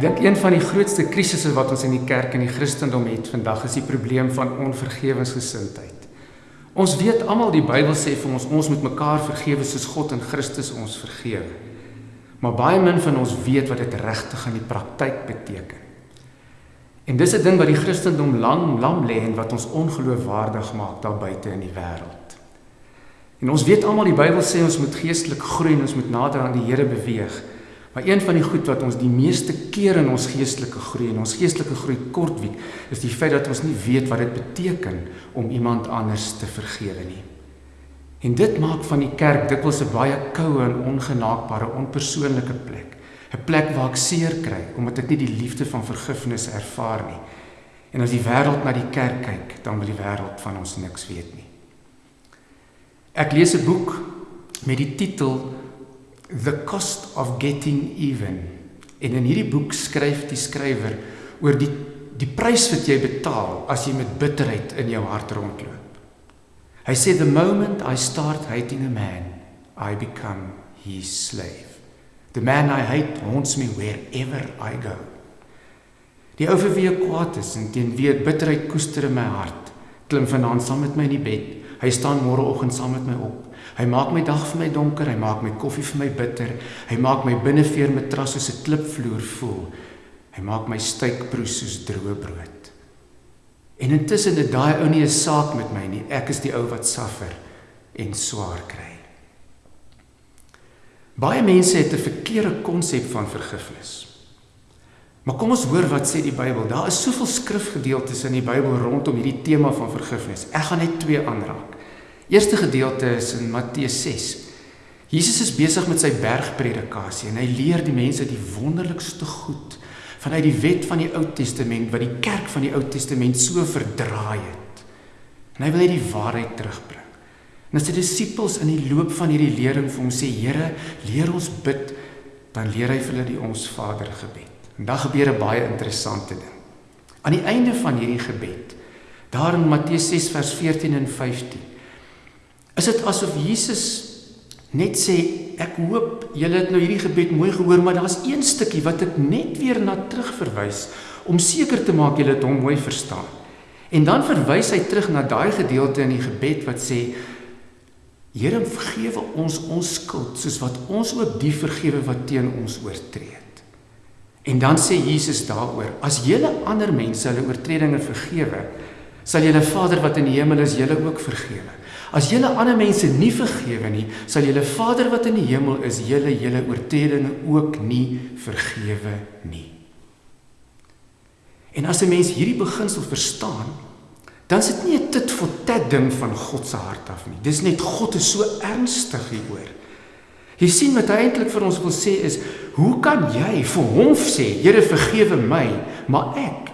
Ek dink een van die grootste krisisse wat ons in die kerk en die Christendom het vandag is die probleem van onvergewensgesindheid. Ons weet almal die Bybel sê vir ons ons moet mekaar vergewe soos God in Christus ons vergewe. Maar baie min van ons weet wat dit regtig in die praktyk beteken. En dis 'n ding wat die Christendom lang lam lê en wat ons ongeloofwaardig maak daar buite in die wêreld. En ons weet almal die Bybel sê ons moet geestelik groei en ons moet nader aan die Here beweeg. Maar een van die goed wat ons die meeste keer in ons geestelike groei en ons geestelike groei kortwiek, is die feit dat ons nie weet wat dit beteken om iemand anders te vergewe nie. En dit maak van die kerk dikwels 'n baie koue en ongenaakbare, onpersoonlike plek. 'n Plek waar ek seer kry omdat ek nie die liefde van vergifnis ervaar nie. En as die wêreld na die kerk kyk, dan wil die wêreld van ons niks weet nie. Ek lees 'n boek met die titel The Cost of Getting Even. En in hierdie boek skryf die skrywer oor die die prys wat jy betaal as jy met bitterheid in jou hart rondloop. Hy sê the moment I start hating a man, I become his slave. The man I hate haunts me wherever I go. Die ou vir wie ek kwaad is en teen wie ek bitterheid koester in my hart, klim vanaand saam met my in die bed. Hy staan môreoggend saam met my op. Hy maak my dag vir my donker, hy maak my koffie vir my bitter. Hy maak my binneveer matras soos 'n klipvloer voel. Hy maak my steikbrood soos droë brood. En intussen het daai ou nie 'n saak met my nie. Ek is die ou wat suffer en swaar kry. Baie mense het 'n verkeerde konsep van vergifnis. Maar kom ons hoor wat sê die Bybel. Daar is soveel skrifgedeeltes in die Bybel rondom hierdie tema van vergifnis. Ek gaan net twee aanraak. Eerste gedeelte is in Matteus 6. Jesus is besig met sy bergpredikasie en hy leer die mense die wonderlikste goed vanuit die wet van die Ou Testament wat die kerk van die Ou Testament so verdraai het. En hy wil net die waarheid terugbring. En as die disippels in die loop van hierdie lering vir hom sê, Here, leer ons bid, dan leer hy vir hulle die ons Vader gebed. En dan gebeur 'n baie interessante ding. Aan die einde van hierdie gebed, daar in Matteus 6 vers 14 en 15, Is dit asof Jesus net sê ek hoop julle het nou hierdie gebed mooi gehoor, maar daar's een stukkie wat ek net weer na terugverwys om seker te maak julle het hom mooi verstaan. En dan verwys hy terug na daai gedeelte in die gebed wat sê Here vergewe ons ons skuld soos wat ons ook die vergewe wat teen ons oortree het. En dan sê Jesus daaroor: As julle ander mense hulle oortredinge vergewe, sal julle Vader wat in die hemel is julle ook vergewe. As julle ander mense nie vergewe nie, sal julle Vader wat in die hemel is, julle julle oortredinge ook nie vergewe nie. En as 'n mens hierdie beginsel verstaan, dan is dit nie 'n tit vir tat ding van God se hart af nie. Dis net God is so ernstig hieroor. Jy sien wat hy eintlik vir ons wil sê is, hoe kan jy vir hom sê, Here vergewe my, maar ek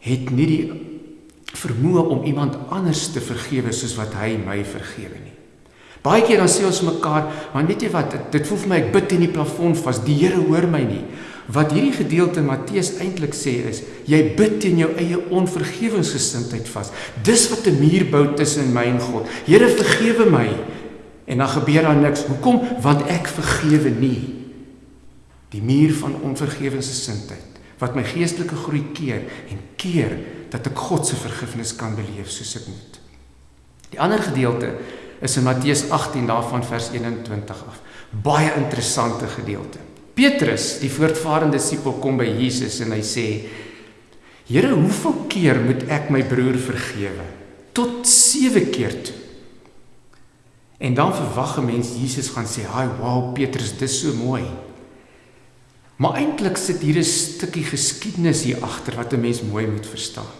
het nie die vermoë om iemand anders te vergewe soos wat hy my vergewe nie. Baie keer dan sê ons mekaar, maar weet jy wat, dit voel vir my ek bid in die plafon vas, die Here hoor my nie. Wat hierdie gedeelte in Matteus eintlik sê is, jy bid teen jou eie onvergewensgesindheid vas. Dis wat 'n muur bou tussen my en God. Here vergewe my. En dan gebeur daar niks. Hoekom? Want ek vergewe nie. Die muur van onvergewensgesindheid wat my geestelike groei keer en keer dat ek God se vergifnis kan beleef soos ek moet. Die ander gedeelte is in Matteus 18 daarvan vers 21 af. Baie interessante gedeelte. Petrus, die voortvarende disipel kom by Jesus en hy sê: "Here, hoeveel keer moet ek my broer vergewe? Tot 7 keer toe." En dan verwag 'n mens Jesus gaan sê: "Haai, wow, Petrus, dis so mooi." Maar eintlik sit hier 'n stukkie geskiedenis hier agter wat 'n mens mooi moet verstaan.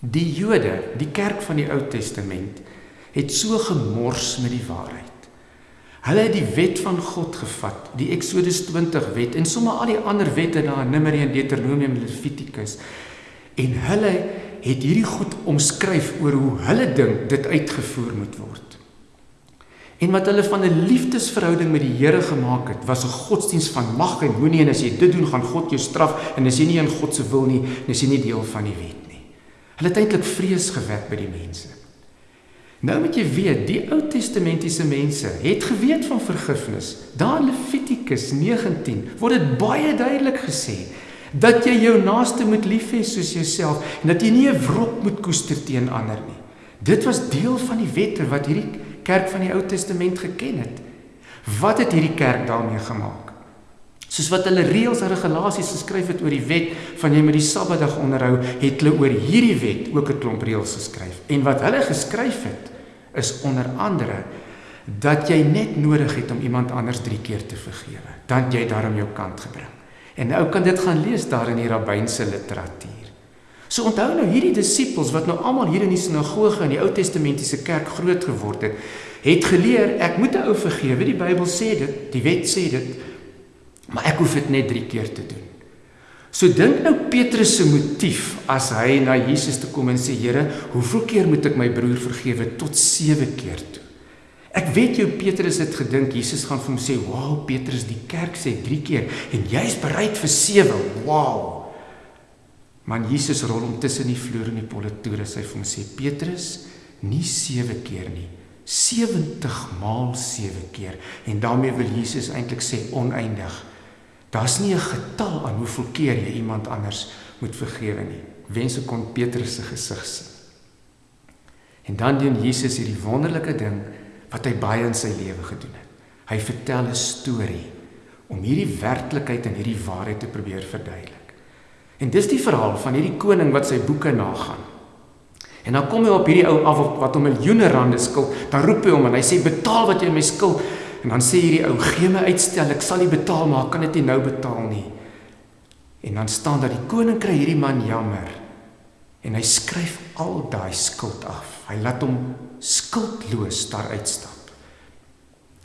Die Jode, die kerk van die Ou Testament, het so gemors met die waarheid. Hulle het die wet van God gevat, die Eksodus 20 wet en sommer al die ander wette daar in Numeri en Deuteronomium en Levitikus. En hulle het hierdie goed omskryf oor hoe hulle dink dit uitgevoer moet word. En wat hulle van 'n liefdesverhouding met die Here gemaak het, was 'n godsdiens van mag en moenie en as jy dit doen, gaan God jou straf en as jy nie in God se wil nie, dan is jy nie deel van die wet. Hulle het eintlik vrees gewek by die mense. Nou moet jy weet, die Ou Testamentiese mense het geweet van vergifnis. Daar in Levitikus 19 word dit baie duidelik gesê. Dat jy jou naaste moet lief hê soos jouself en dat jy nie 'n wrok moet koester teen ander nie. Dit was deel van die wette wat hierdie kerk van die Ou Testament geken het. Wat het hierdie kerk daarmee gemaak? Soos wat hulle reëls en regulasies geskryf het oor die wet van jy moet die Sabbatdag onderhou, het hulle oor hierdie wet ook 'n klomp reëls geskryf. En wat hulle geskryf het is onder andere dat jy net nodig het om iemand anders 3 keer te vergewe, dan jy daarom jou kant gebring. En nou kan dit gaan lees daar in die rabbynse literatuur. So onthou nou hierdie disippels wat nou almal hier in die sinagoge in die Ou Testamentiese kerk groot geword het, het geleer ek moet 'n ou vergewe. Die Bybel sê dit, die wet sê dit, maar ek hoef dit net 3 keer te doen. So dink nou Petrus se motief as hy na Jesus toe kom en sê Here, hoeveel keer moet ek my broer vergewe tot 7 keer toe? Ek weet jou Petrus het gedink Jesus gaan vir hom sê, "Wow, Petrus, die kerk sê 3 keer en jy's bereid vir 7." Wow. Maar Jesus rol hom tussen die vloer en die polle toe en hy vir hom sê Petrus nie 7 keer nie 70 maal 7 keer en daarmee wil Jesus eintlik sê oneindig daar's nie 'n getal aan hoeveel keer jy iemand anders moet vergewe nie wense kon Petrus se gesig sien en dan doen Jesus hierdie wonderlike ding wat hy baie in sy lewe gedoen het hy vertel 'n storie om hierdie werklikheid en hierdie waarheid te probeer verduidelik En dis die verhaal van hierdie koning wat sy boeke nagaan. En dan kom hy op hierdie ou af wat hom miljoene rande skuld. Dan roep hy hom en hy sê betaal wat jy my skuld. En dan sê hierdie ou gee my uitstel, ek sal nie betaal maar kan dit nie nou betaal nie. En dan staan dat die koning kry hierdie man jammer. En hy skryf al daai skuld af. Hy laat hom skuldloos daar uitstap.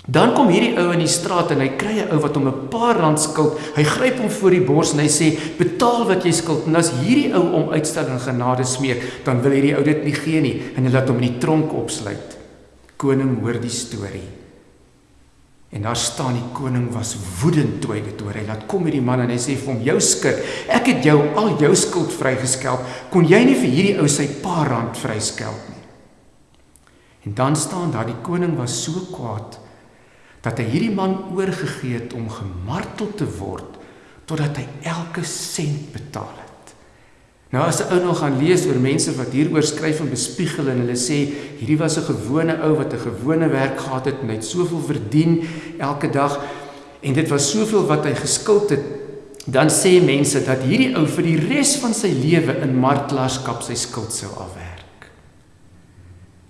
Dan kom hierdie ou in die straat en hy kry 'n ou wat hom 'n paar rand skuld. Hy gryp hom voor die bors en hy sê: "Betaal wat jy skuld." En as hierdie ou om uitstel en genade smeek, dan wil hierdie ou dit nie gee nie en hy laat hom in die tronk opsluit. Koning hoor die storie. En daar staan die koning was woedend toe hy dit hoor. Hy laat kom hierdie man en hy sê vir hom: "Jou skuld, ek het jou al jou skuld vrygeskel. Kon jy nie vir hierdie ou sy paar rand vryskel nie?" En dan staan daar die koning was so kwaad dat hy hierdie man oorgegee het om gemartel te word totdat hy elke sent betaal. Nou as 'n ou nog gaan lees oor mense wat hieroor skryf en bespiegel en hulle sê hierdie was 'n gewone ou wat 'n gewone werk gehad het en hy het soveel verdien elke dag en dit was soveel wat hy geskuld het, dan sê mense dat hierdie ou vir die res van sy lewe in martelaarskap sy skuld sou afwerk.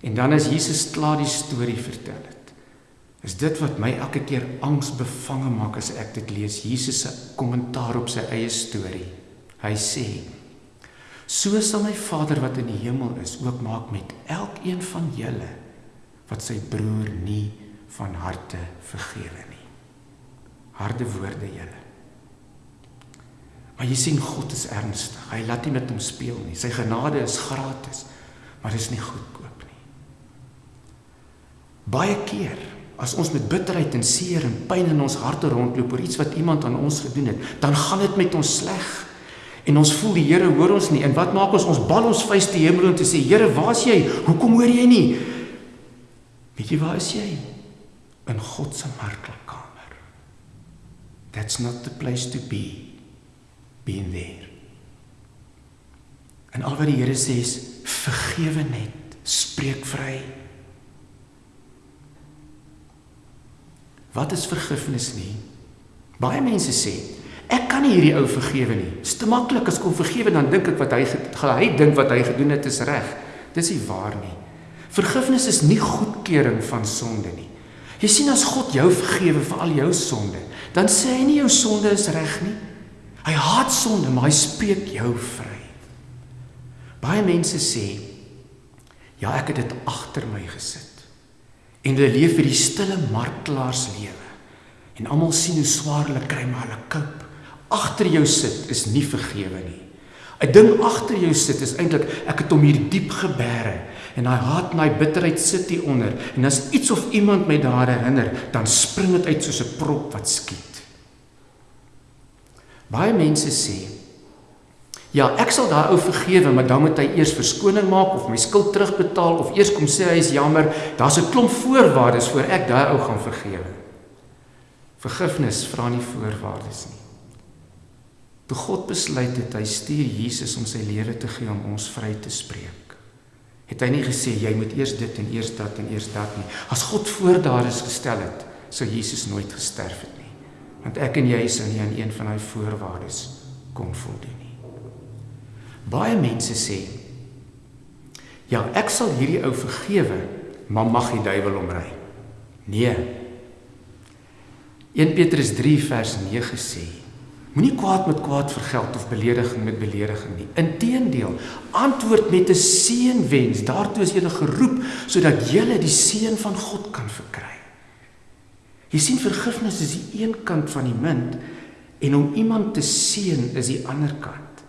En dan as Jesus klaar die storie vertel het, is dit wat my elke keer angsbevange maak as ek dit lees Jesus se kommentaar op sy eie storie. Hy sê: So sal my Vader wat in die hemel is ook maak met elkeen van julle wat sy broer nie van harte vergewe nie. Harde woorde julle. Maar jy sien God is ernstig. Hy laat nie met hom speel nie. Sy genade is gratis, maar dit is nie goedkoop nie. Baie keer As ons met bitterheid en seer en pyn in ons harte rondloop oor iets wat iemand aan ons gedoen het, dan gaan dit met ons sleg. En ons voel die Here hoor ons nie. En wat maak ons? Ons bal ons vuis te hemel en te sê, Here, waar's jy? Hoekom hoor jy nie? Weet jy waar is jy? In God se markelkamer. That's not the place to be. Being there. En al wat die Here sê is vergewe net, spreek vry. Wat is vergifnis nie? Baie mense sê, ek kan nie hierdie ou vergewe nie. Dit is te maklik as ek hom vergewe dan dink ek wat hy hy dink wat hy gedoen het is reg. Dis nie waar nie. Vergifnis is nie goedkeuring van sonde nie. Jy sien as God jou vergewe vir al jou sonde, dan sê hy nie jou sonde is reg nie. Hy haat sonde, maar hy spreek jou vry. Baie mense sê, ja, ek het dit agter my gesit en hulle leef vir die stille martelaars lewe. En almal sien hoe swaar hulle kry maar hulle koop. Agter jou sit is nie vergewe nie. 'n Ding agter jou sit is eintlik ek het hom hier diep gebeere en hy haat en hy bitterheid sit hier onder en as iets of iemand my daar herinner, dan spring dit uit soos 'n prop wat skiet. Baie mense sê Ja, ek sal daai ou vergewe, maar dan moet hy eers verskoning maak of my skuld terugbetaal of eers kom sê hy is jammer. Daar's 'n klomp voorwaardes voor ek daai ou gaan vergewe. Vergifnis vra nie voorwaardes nie. Toe God besluit het hy stuur Jesus om sy lewe te gee om ons vry te spreek. Het hy nie gesê jy moet eers dit en eers dat en eers dat nie. As God voor daar is gestel het, sou Jesus nooit gesterf het nie. Want ek en jy sou nie aan een van daai voorwaardes kon voldoen nie. Baie mense sê Ja, ek sal hierdie ou vergewe, maar mag die duiwel omry. Nee. 1 Petrus 3 vers 9 sê: Moenie kwaad met kwaad vergeld of belediging met belediging nie. Inteendeel, antwoord met 'n seënwens. Daartoe is jy geroep sodat jy die seën van God kan verkry. Jy sien vergifnis is die een kant van die munt en om iemand te seën is die ander kant.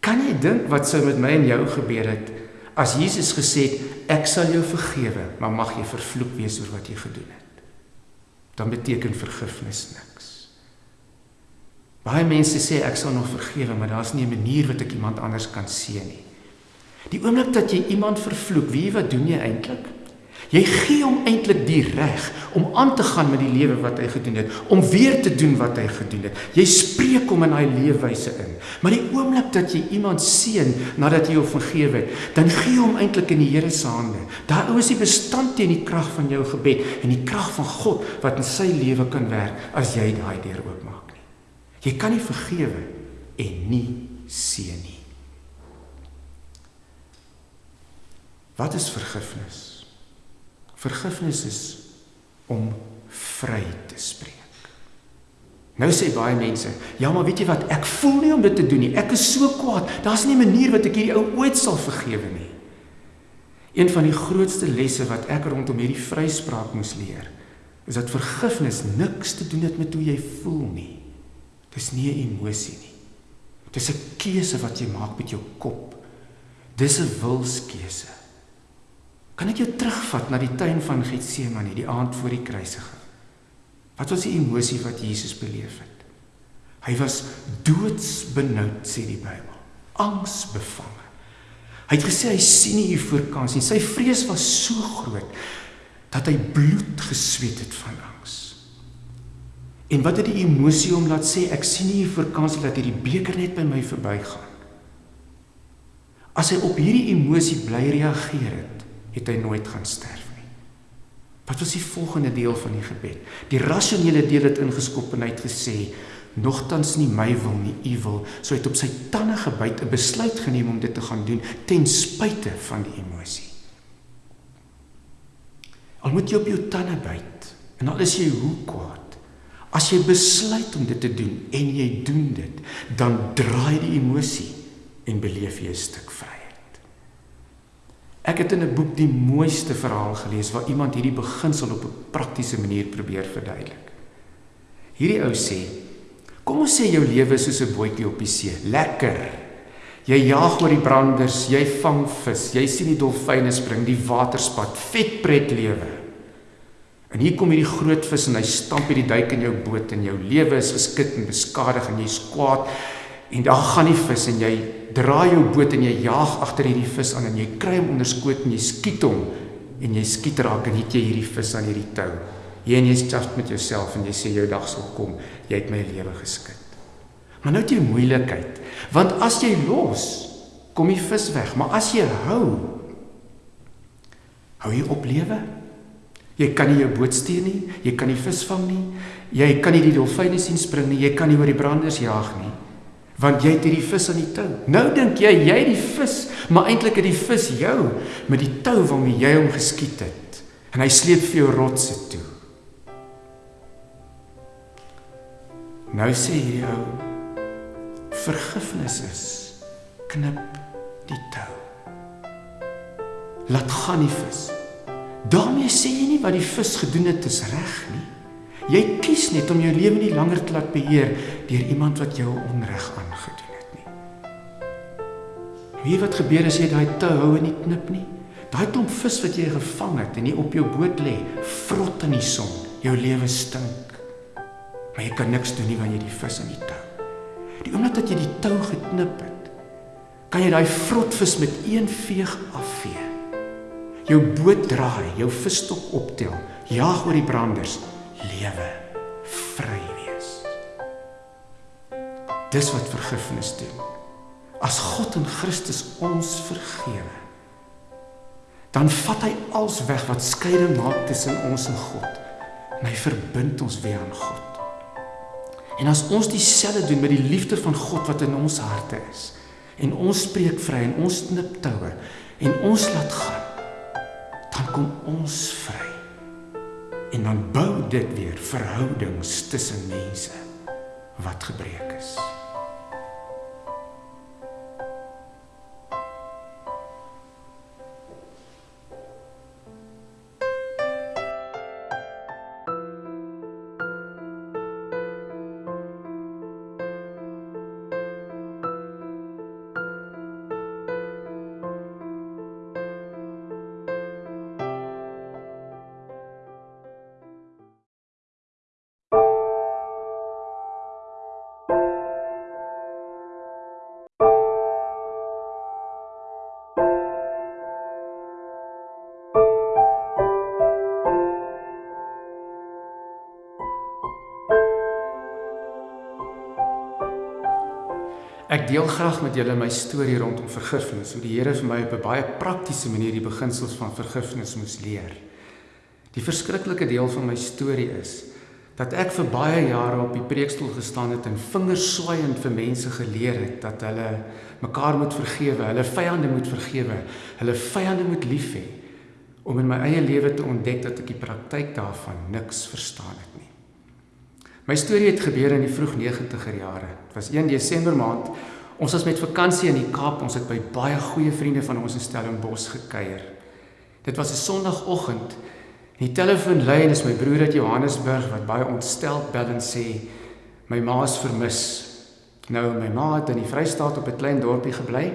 Kan jy dink wat sou met my en jou gebeur het as Jesus gesê het ek sal jou vergewe, maar mag jy vervloek wees oor wat jy gedoen het? Dan beteken vergifnis niks. Baie mense sê ek sal nog vergewe, maar daar's nie 'n manier wat ek iemand anders kan seën nie. Die oomblik dat jy iemand vervloek, wie wat doen jy eintlik? Jy gee hom eintlik die reg om aan te gaan met die lewe wat hy gedoen het, om weer te doen wat hy gedoen het. Jy spreek hom in daai leefwyse in. Maar die oomblik dat jy iemand seën nadat jy hom vergewe het, dan gee jy hom eintlik in die Here se hande. Daar is die bestand teen die krag van jou gebed en die krag van God wat in sy lewe kan werk as jy daai deur oopmaak. Jy kan nie vergewe en nie seën nie. Wat is vergifnis? Vergifnis is om vry te spreek. Nou sê baie mense, ja maar weet jy wat, ek voel nie om dit te doen nie. Ek is so kwaad. Daar's nie 'n manier wat ek hierdie ou ooit sal vergewe nie. Een van die grootste lesse wat ek rondom hierdie vryspraak moes leer, is dat vergifnis niks te doen het met hoe jy voel nie. Dis nie 'n emosie nie. Dis 'n keuse wat jy maak met jou kop. Dis 'n wilskeuse. Kan ek jou terugvat na die tuin van Getsemane, die aand voor die kruisiging? Wat was die emosie wat Jesus beleef het? Hy was doodsbenoud sê die Bybel, angsbevange. Hy het gesê hy sien nie hier voor kans nie. Sy vrees was so groot dat hy bloed gesweet het van angs. En wat het die emosie om laat sê ek sien nie kans nie dat hierdie beker net by my verbygaan. As hy op hierdie emosie bly reageer het, het hy nooit gaan sterf nie. Wat was die volgende deel van die gebed? Die rasionele deel het ingeskop en hy het gesê: "Nogtans nie my wil nie, u wil." So hy het op sy tande gebyt 'n besluit geneem om dit te gaan doen ten spyte van die emosie. Al moet jy op jou tande byt en al is jy hoe kwaad, as jy besluit om dit te doen en jy doen dit, dan draai die emosie en beleef jy 'n stuk vry. Ek het in 'n boek die mooiste verhaal gelees waar iemand hierdie beginsel op 'n praktiese manier probeer verduidelik. Hierdie ou sê: "Kom ons sê jou lewe is soos 'n bootjie op die see. Lekker. Jy jaag oor die branders, jy vang vis, jy sien die dolfyne spring, die waterspat, vet pret lewe. En hier kom hierdie groot vis en hy stamp hierdie duik in jou boot en jou lewe is geskit en beskadig en jy's kwaad en daar gaan die vis en jy draai jou boot en jy jaag agter hierdie vis aan en jy kry hom onder skoot en jy skiet hom en jy skiet raak en het jy hierdie vis aan hierdie tou. Jy en jy stap met jouself en jy sê jou dag sal kom. Jy het my lewe geskit. Maar nou het jy moeilikheid. Want as jy los, kom die vis weg, maar as jy hou, hou jy op lewe. Jy kan nie jou boot stuur nie, jy kan nie vis vang nie, jy kan nie die dolfyne sien spring nie, jy kan nie oor die branders jaag nie want jy het hierdie vis aan die tou. Nou dink jy jy die vis, maar eintlik het die vis jou met die tou waarmee jy hom geskiet het. En hy sleep vir jou rotse toe. Nou sê hierdie ou vergifnis is knip die tou. Laat gaan die vis. Daarmee sê jy nie wat die vis gedoen het is reg nie. Jy kies net om jou lewe nie langer te laat beheer deur iemand wat jou onreg aangedoen het nie. Wie wat gebeur as jy daai tou hou en nie knip nie? Daai klomp vis wat jy gevang het en nie op jou boot lê, vrot in die son. Jou lewe stink. Maar jy kan niks doen nie wanneer jy die vis aan die tou. Die oomblik dat jy die tou geknip het, kan jy daai vrotvis met een veeg afvee. Jou boot draai, jou visstok optel, jaag oor die branders lewe vry wees. Dis wat vergifnis doen. As God in Christus ons vergewe, dan vat hy als weg wat skeiding maak tussen ons en God. En hy verbind ons weer aan God. En as ons dieselfde doen met die liefde van God wat in ons harte is en ons spreek vry en ons knip toue en ons laat gaan, dan kom ons vry. En dan bou dit weer verhoudings tussen mense wat gebreek is. Deel graag met julle my storie rondom vergifnis, hoe die Here vir my op 'n baie praktiese manier die beginsels van vergifnis moes leer. Die verskriklike deel van my storie is dat ek vir baie jare op die preekstoel gestaan het en vingerswaaiend vir mense geleer het dat hulle mekaar moet vergewe, hulle vyande moet vergewe, hulle vyande moet lief hê om in my eie lewe te ontdek dat ek die praktyk daarvan niks verstaan het nie. My storie het gebeur in die vroeg 90er jare. Dit was 1 Desember maand. Ons was met vakansie in die Kaap. Ons het by baie goeie vriende van ons in Stellenbosch gekuier. Dit was 'n Sondagoggend. Die telefoon lui en dis my broer uit Johannesburg wat baie ontsteld bel en sê my ma is vermis. Nou my ma het in die Vrystaat op 'n klein dorpie gebly.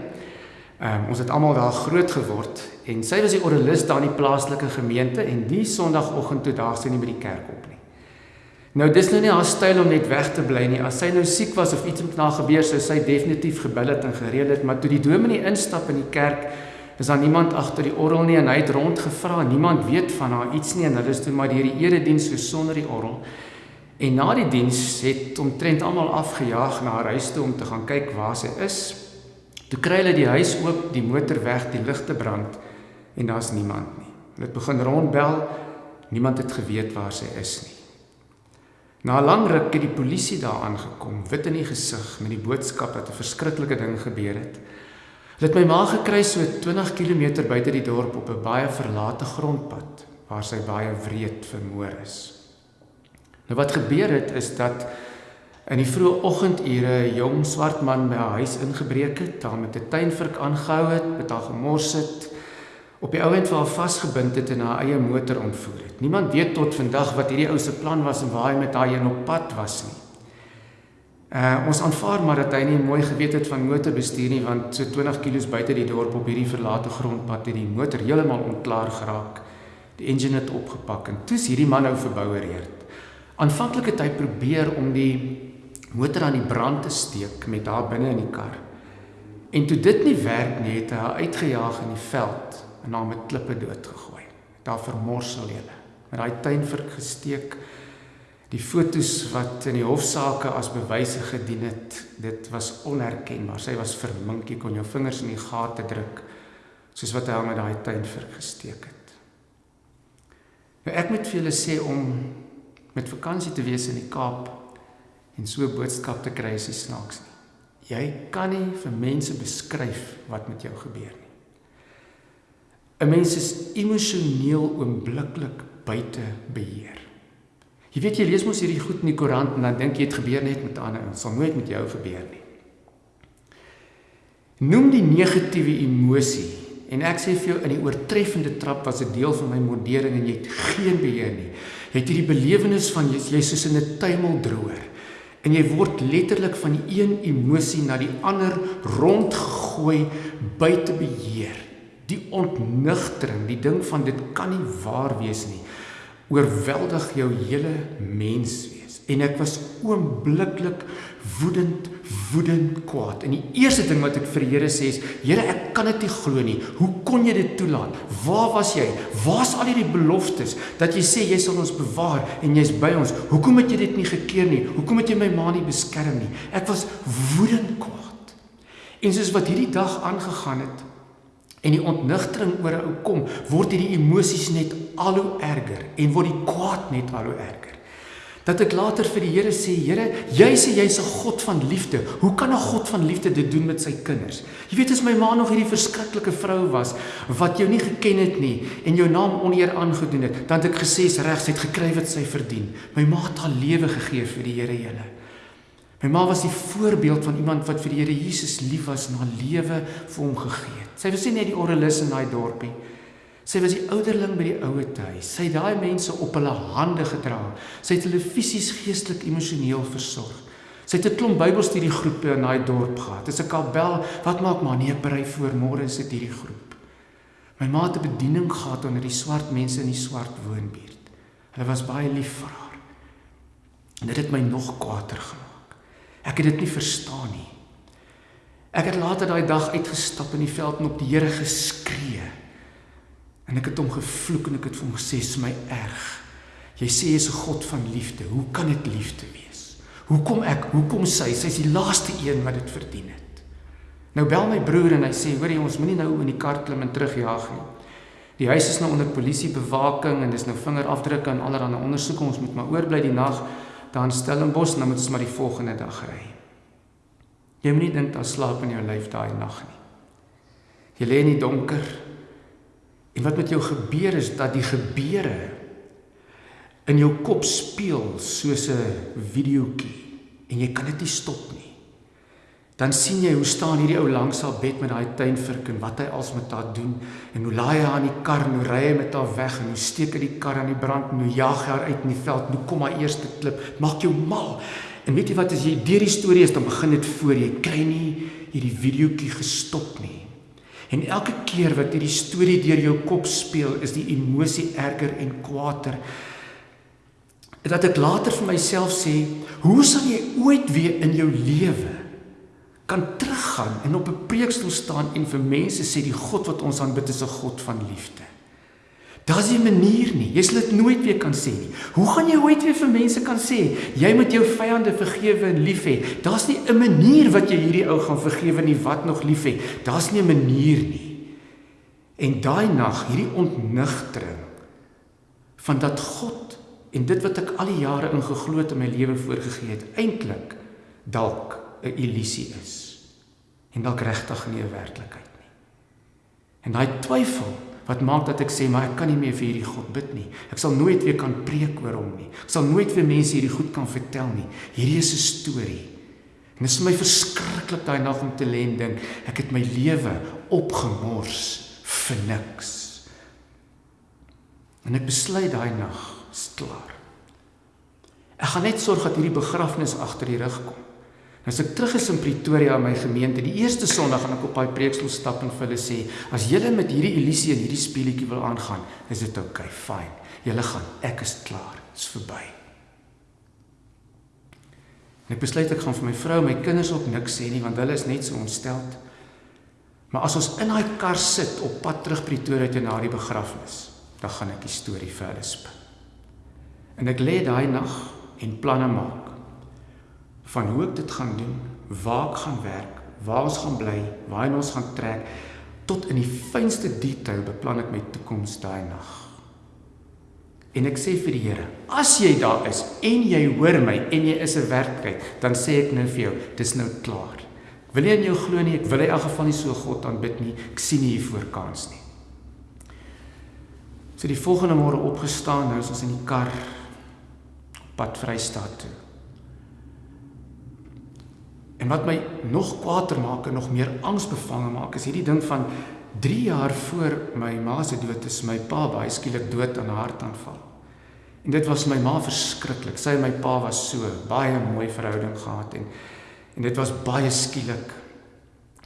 Um, ons het almal daar groot geword en sy was die oralis daar in die plaaslike gemeente en die Sondagoggend toe daag sy nie by die kerk op nie. Nou dis nou nie haar styl om net weg te bly nie. As sy nou siek was of iets met haar gebeur sou sy definitief gebel het en gereël het, maar toe die dominee instap in die kerk, is daar niemand agter die orgel nie en hy het rondgevra. Niemand weet van haar iets nie en hulle is toe maar deur die erediens so sonder die orgel. En na die diens het omtrent almal afgejaag na haar huis toe om te gaan kyk waar sy is. Toe kry hulle die huis oop, die motor weg, die ligte brand en daar's niemand nie. Hulle het begin rondbel. Niemand het geweet waar sy is nie. Na 'n lang ruk het die polisie daar aangekom, wit in die gesig met die boodskap dat 'n verskriklike ding gebeur het. Hulle het my ma gekry so 20 km buite die dorp op 'n baie verlate grondpad waar sy baie wreed vermoor is. Nou wat gebeur het is dat in die vroeë oggendure 'n jong swart man by haar huis ingebreek het, daar met 'n tuinvurk aangehou het, met haar gemors het, op die ouend vir haar vasgebind het en haar eie motor ontvoer het. Niemand weet tot vandag wat hierdie ou se plan was en waar hy met haar heen op pad was nie. Uh ons aanvaar maar dat hy nie mooi geweet het van motorbestuur nie want so 20 km buite die dorp op hierdie verlate grondpad het die motor heeltemal onklaar geraak. Die engine het opgepak en toe's hierdie man nou verbouereerd. Aanvanklik het hy probeer om die motor aan die brand te steek met haar binne in die kar. En toe dit nie werk nie, het hy haar uitgejaag in die veld en haar met klippe doodgegooi. Daar vermorsel hulle. Met daai tuinvurk gesteek. Die fotos wat in die hofsaake as bewyse gedien het, dit was onherkenbaar. Sy was vermink, jy kon jou vingers in die gate druk soos wat hy met daai tuinvurk gesteek het. Nou ek moet vir julle sê om met vakansie te wees in die Kaap en so 'n boodskap te kry is snaaks nie. Jy kan nie vir mense beskryf wat met jou gebeur nie. 'n Mens is emosioneel oombliklik buite beheer. Jy weet jy lees mos hierdie goed in die koerant en dan dink jy dit gebeur net met ander en sal nooit met jou gebeur nie. Noem die negatiewe emosie en ek sê vir jou in die oortreffende trap was 'n deel van my modering en jy het geen beheer nie. Jy het hierdie belewenis van jy, jy soos in 'n tuimeldroër en jy word letterlik van die een emosie na die ander rondgegooi buite beheer die ontnigtering, die ding van dit kan nie waar wees nie, oorweldig jou hele mens wees. En ek was oombliklik woedend, woedend kwaad. En die eerste ding wat ek vir die Here sê is: Here, ek kan dit nie glo nie. Hoe kon jy dit toelaat? Waar was jy? Waar's al hierdie beloftes dat jy sê jy sal ons bewaar en jy's by ons? Hoekom het jy dit nie gekeer nie? Hoekom het jy my ma nie beskerm nie? Ek was woedend kwaad. En soos wat hierdie dag aangegaan het en die ontnigtering oor 'n ou kom, word hierdie emosies net al hoe erger en word die kwaad net al hoe erger. Dat ek later vir die Here sê, Here, jy sê jy's 'n God van liefde. Hoe kan 'n God van liefde dit doen met sy kinders? Jy weet as my ma nog hierdie verskriklike vrou was wat jou nie geken het nie en jou naam oneer aangedoen het, dan het ek gesê sy reg, sy het gekry wat sy verdien. My ma het haar lewe gegee vir die Here Here. My ma was die voorbeeld van iemand wat vir die Here Jesus lief was en haar lewe vir hom gegee het. Sy was nie net die orrelis in daai dorpie nie. Sy was die ouderling by die ouete huis. Sy het daai mense op hulle hande gedra. Sy het hulle fisies, geestelik, emosioneel versorg. Sy het 'n klomp Bybelstudiegroepe in daai dorp gehad. Dis 'n kabel. Wat maak maar nee, berei voor môre sit hierdie groep. My ma het 'n bediening gehad onder die swart mense in die swart woonbuurt. Hulle was baie lief vir haar. En dit het my nog kwaader gemaak. Ek het dit nie verstaan nie. Ek het later daai dag uitgestap in die veld en op die Here geskree. En ek het hom gevloek en ek het vir hom gesê, "Dis my erg. Jy sê jy's 'n God van liefde. Hoe kan dit liefde wees? Hoekom ek? Hoekom sy? Sy's die laaste een wat dit verdien het." Nou bel my broer en hy sê, "Hoor jy, ons moenie nou in die kar klim en terugjaag nie. Die huis is nou onder polisiebewaking en dis nou vingerafdrukke en allerlei ondersoeke. Ons moet maar oorbly die nag daar in Stellenbosch en dan moet ons maar die volgende dag ry." Jy moenie dink daar slaap in jou lyf daai nag nie. Jy lê in die donker En wat met jou gebeur is dat die gebeure in jou kop speel soos 'n videoetjie en jy kan dit nie stop nie. Dan sien jy hoe staan hierdie ou langs haar bed met daai tuinvurk en wat hy als met haar doen en hoe laai hy haar in die kar en hoe ry hy met haar weg en hoe steek hy die kar aan die brand en hoe jaag hy haar uit in die veld. Nou kom haar eerste klip, maak jou mal. En weet jy wat as jy deur die storie is dan begin dit voor jy kry nie hierdie videoetjie gestop nie. En elke keer wat hierdie storie deur jou kop speel, is die emosie erger en kwaader. Dat ek later vir myself sê, hoe sal jy ooit weer in jou lewe kan teruggaan en op 'n preekstoel staan en vir mense sê die God wat ons aanbid is 'n God van liefde? Daar's nie 'n manier nie. Jy sal dit nooit weer kan sê nie. Hoe gaan jy ooit weer vir mense kan sê jy moet jou vyande vergewe en lief hê? Daar's nie 'n manier wat jy hierdie ou gaan vergewe nie wat nog lief hê. Daar's nie 'n manier nie. En daai nag, hierdie ontnigtering van dat God en dit wat ek al die jare in geglo het in my lewe voorgegee het, eintlik dalk 'n illusie is. En dalk regtig nie 'n werklikheid nie. En daai twyfel wat maak dat ek sê maar ek kan nie meer vir hierdie God bid nie. Ek sal nooit weer kan preek oor hom nie. Ek sal nooit vir mense hierdie goed kan vertel nie. Hierdie is 'n storie. En dit is vir my verskriklik daai nag om te lê en dink ek het my lewe opgemors vir niks. En ek besluit daai nag, is klaar. Ek gaan net sorg dat hierdie begrafnis agter die rug kom. As ek terug is in Pretoria in my gemeente, die eerste Sondag gaan ek op daai preekstoel stap en vir hulle sê, as julle met hierdie illusie en hierdie speletjie wil aangaan, is dit oukei, okay, fyn. Julle gaan, ek is klaar, dit's verby. En ek besluit ek gaan vir my vrou en my kinders ook niks sê nie want hulle is net so ontsteld. Maar as ons in daai kar sit op pad terug Pretoria toe na die begrafnis, dan gaan ek die storie vir hulle spin. En ek lê daai nag en planne maak van hoe ek dit gaan doen, waar ek gaan werk, waar ons gaan bly, waar ons gaan trek tot in die fynste detail beplan ek my toekoms daai nag. En ek sê vir die Here, as jy daar is en jy hoor my en jy is 'n werklikheid, dan sê ek nou vir jou, dis nou klaar. Wil jy in jou glo nie? Ek wil in elk geval nie so God aanbid nie. Ek sien nie hiervoor kans nie. So die volgende môre opgestaan, nou is ons in die kar pad Vrystaat toe. En wat my nog kwaader maak en nog meer angsbevange maak is hierdie ding van 3 jaar voor my ma se dood is my pa baie skielik dood aan 'n hartaanval. En dit was my ma verskriklik. Sy en my pa was so baie mooi verhouding gehad en en dit was baie skielik.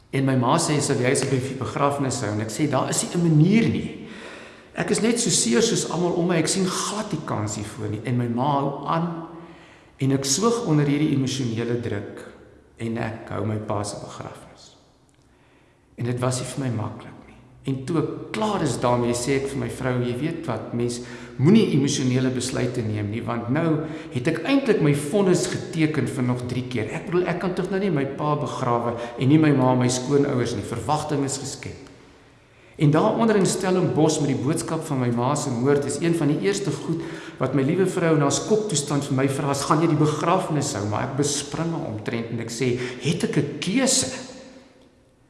En my ma sê sy wil hy se begrafnis hou en ek sê daar is nie 'n manier nie. Ek is net so seer soos almal om my. Ek sien glad nie kans hiervoor nie. En my ma hou aan en ek soog onder hierdie emosionele druk en ek hou my pa se begrafnis. En dit was nie vir my maklik nie. En toe ek klaar is daarmee sê ek vir my vrou, jy weet wat, mens moenie emosionele besluite neem nie want nou het ek eintlik my vonnis geteken vir nog 3 keer. Ek bedoel ek kan tog nou nie my pa begrawe en nie my ma en my skoonouers nie. Verwagting is geskep. En daaronder in Stellenbosch met die boodskap van my ma se moord is een van die eerste goed wat my liewe vrou na skoktoestand vir my vra, "Gaan jy die begrafnis hou?" Maar ek bespring omtrent en ek sê, "Het ek 'n keuse?"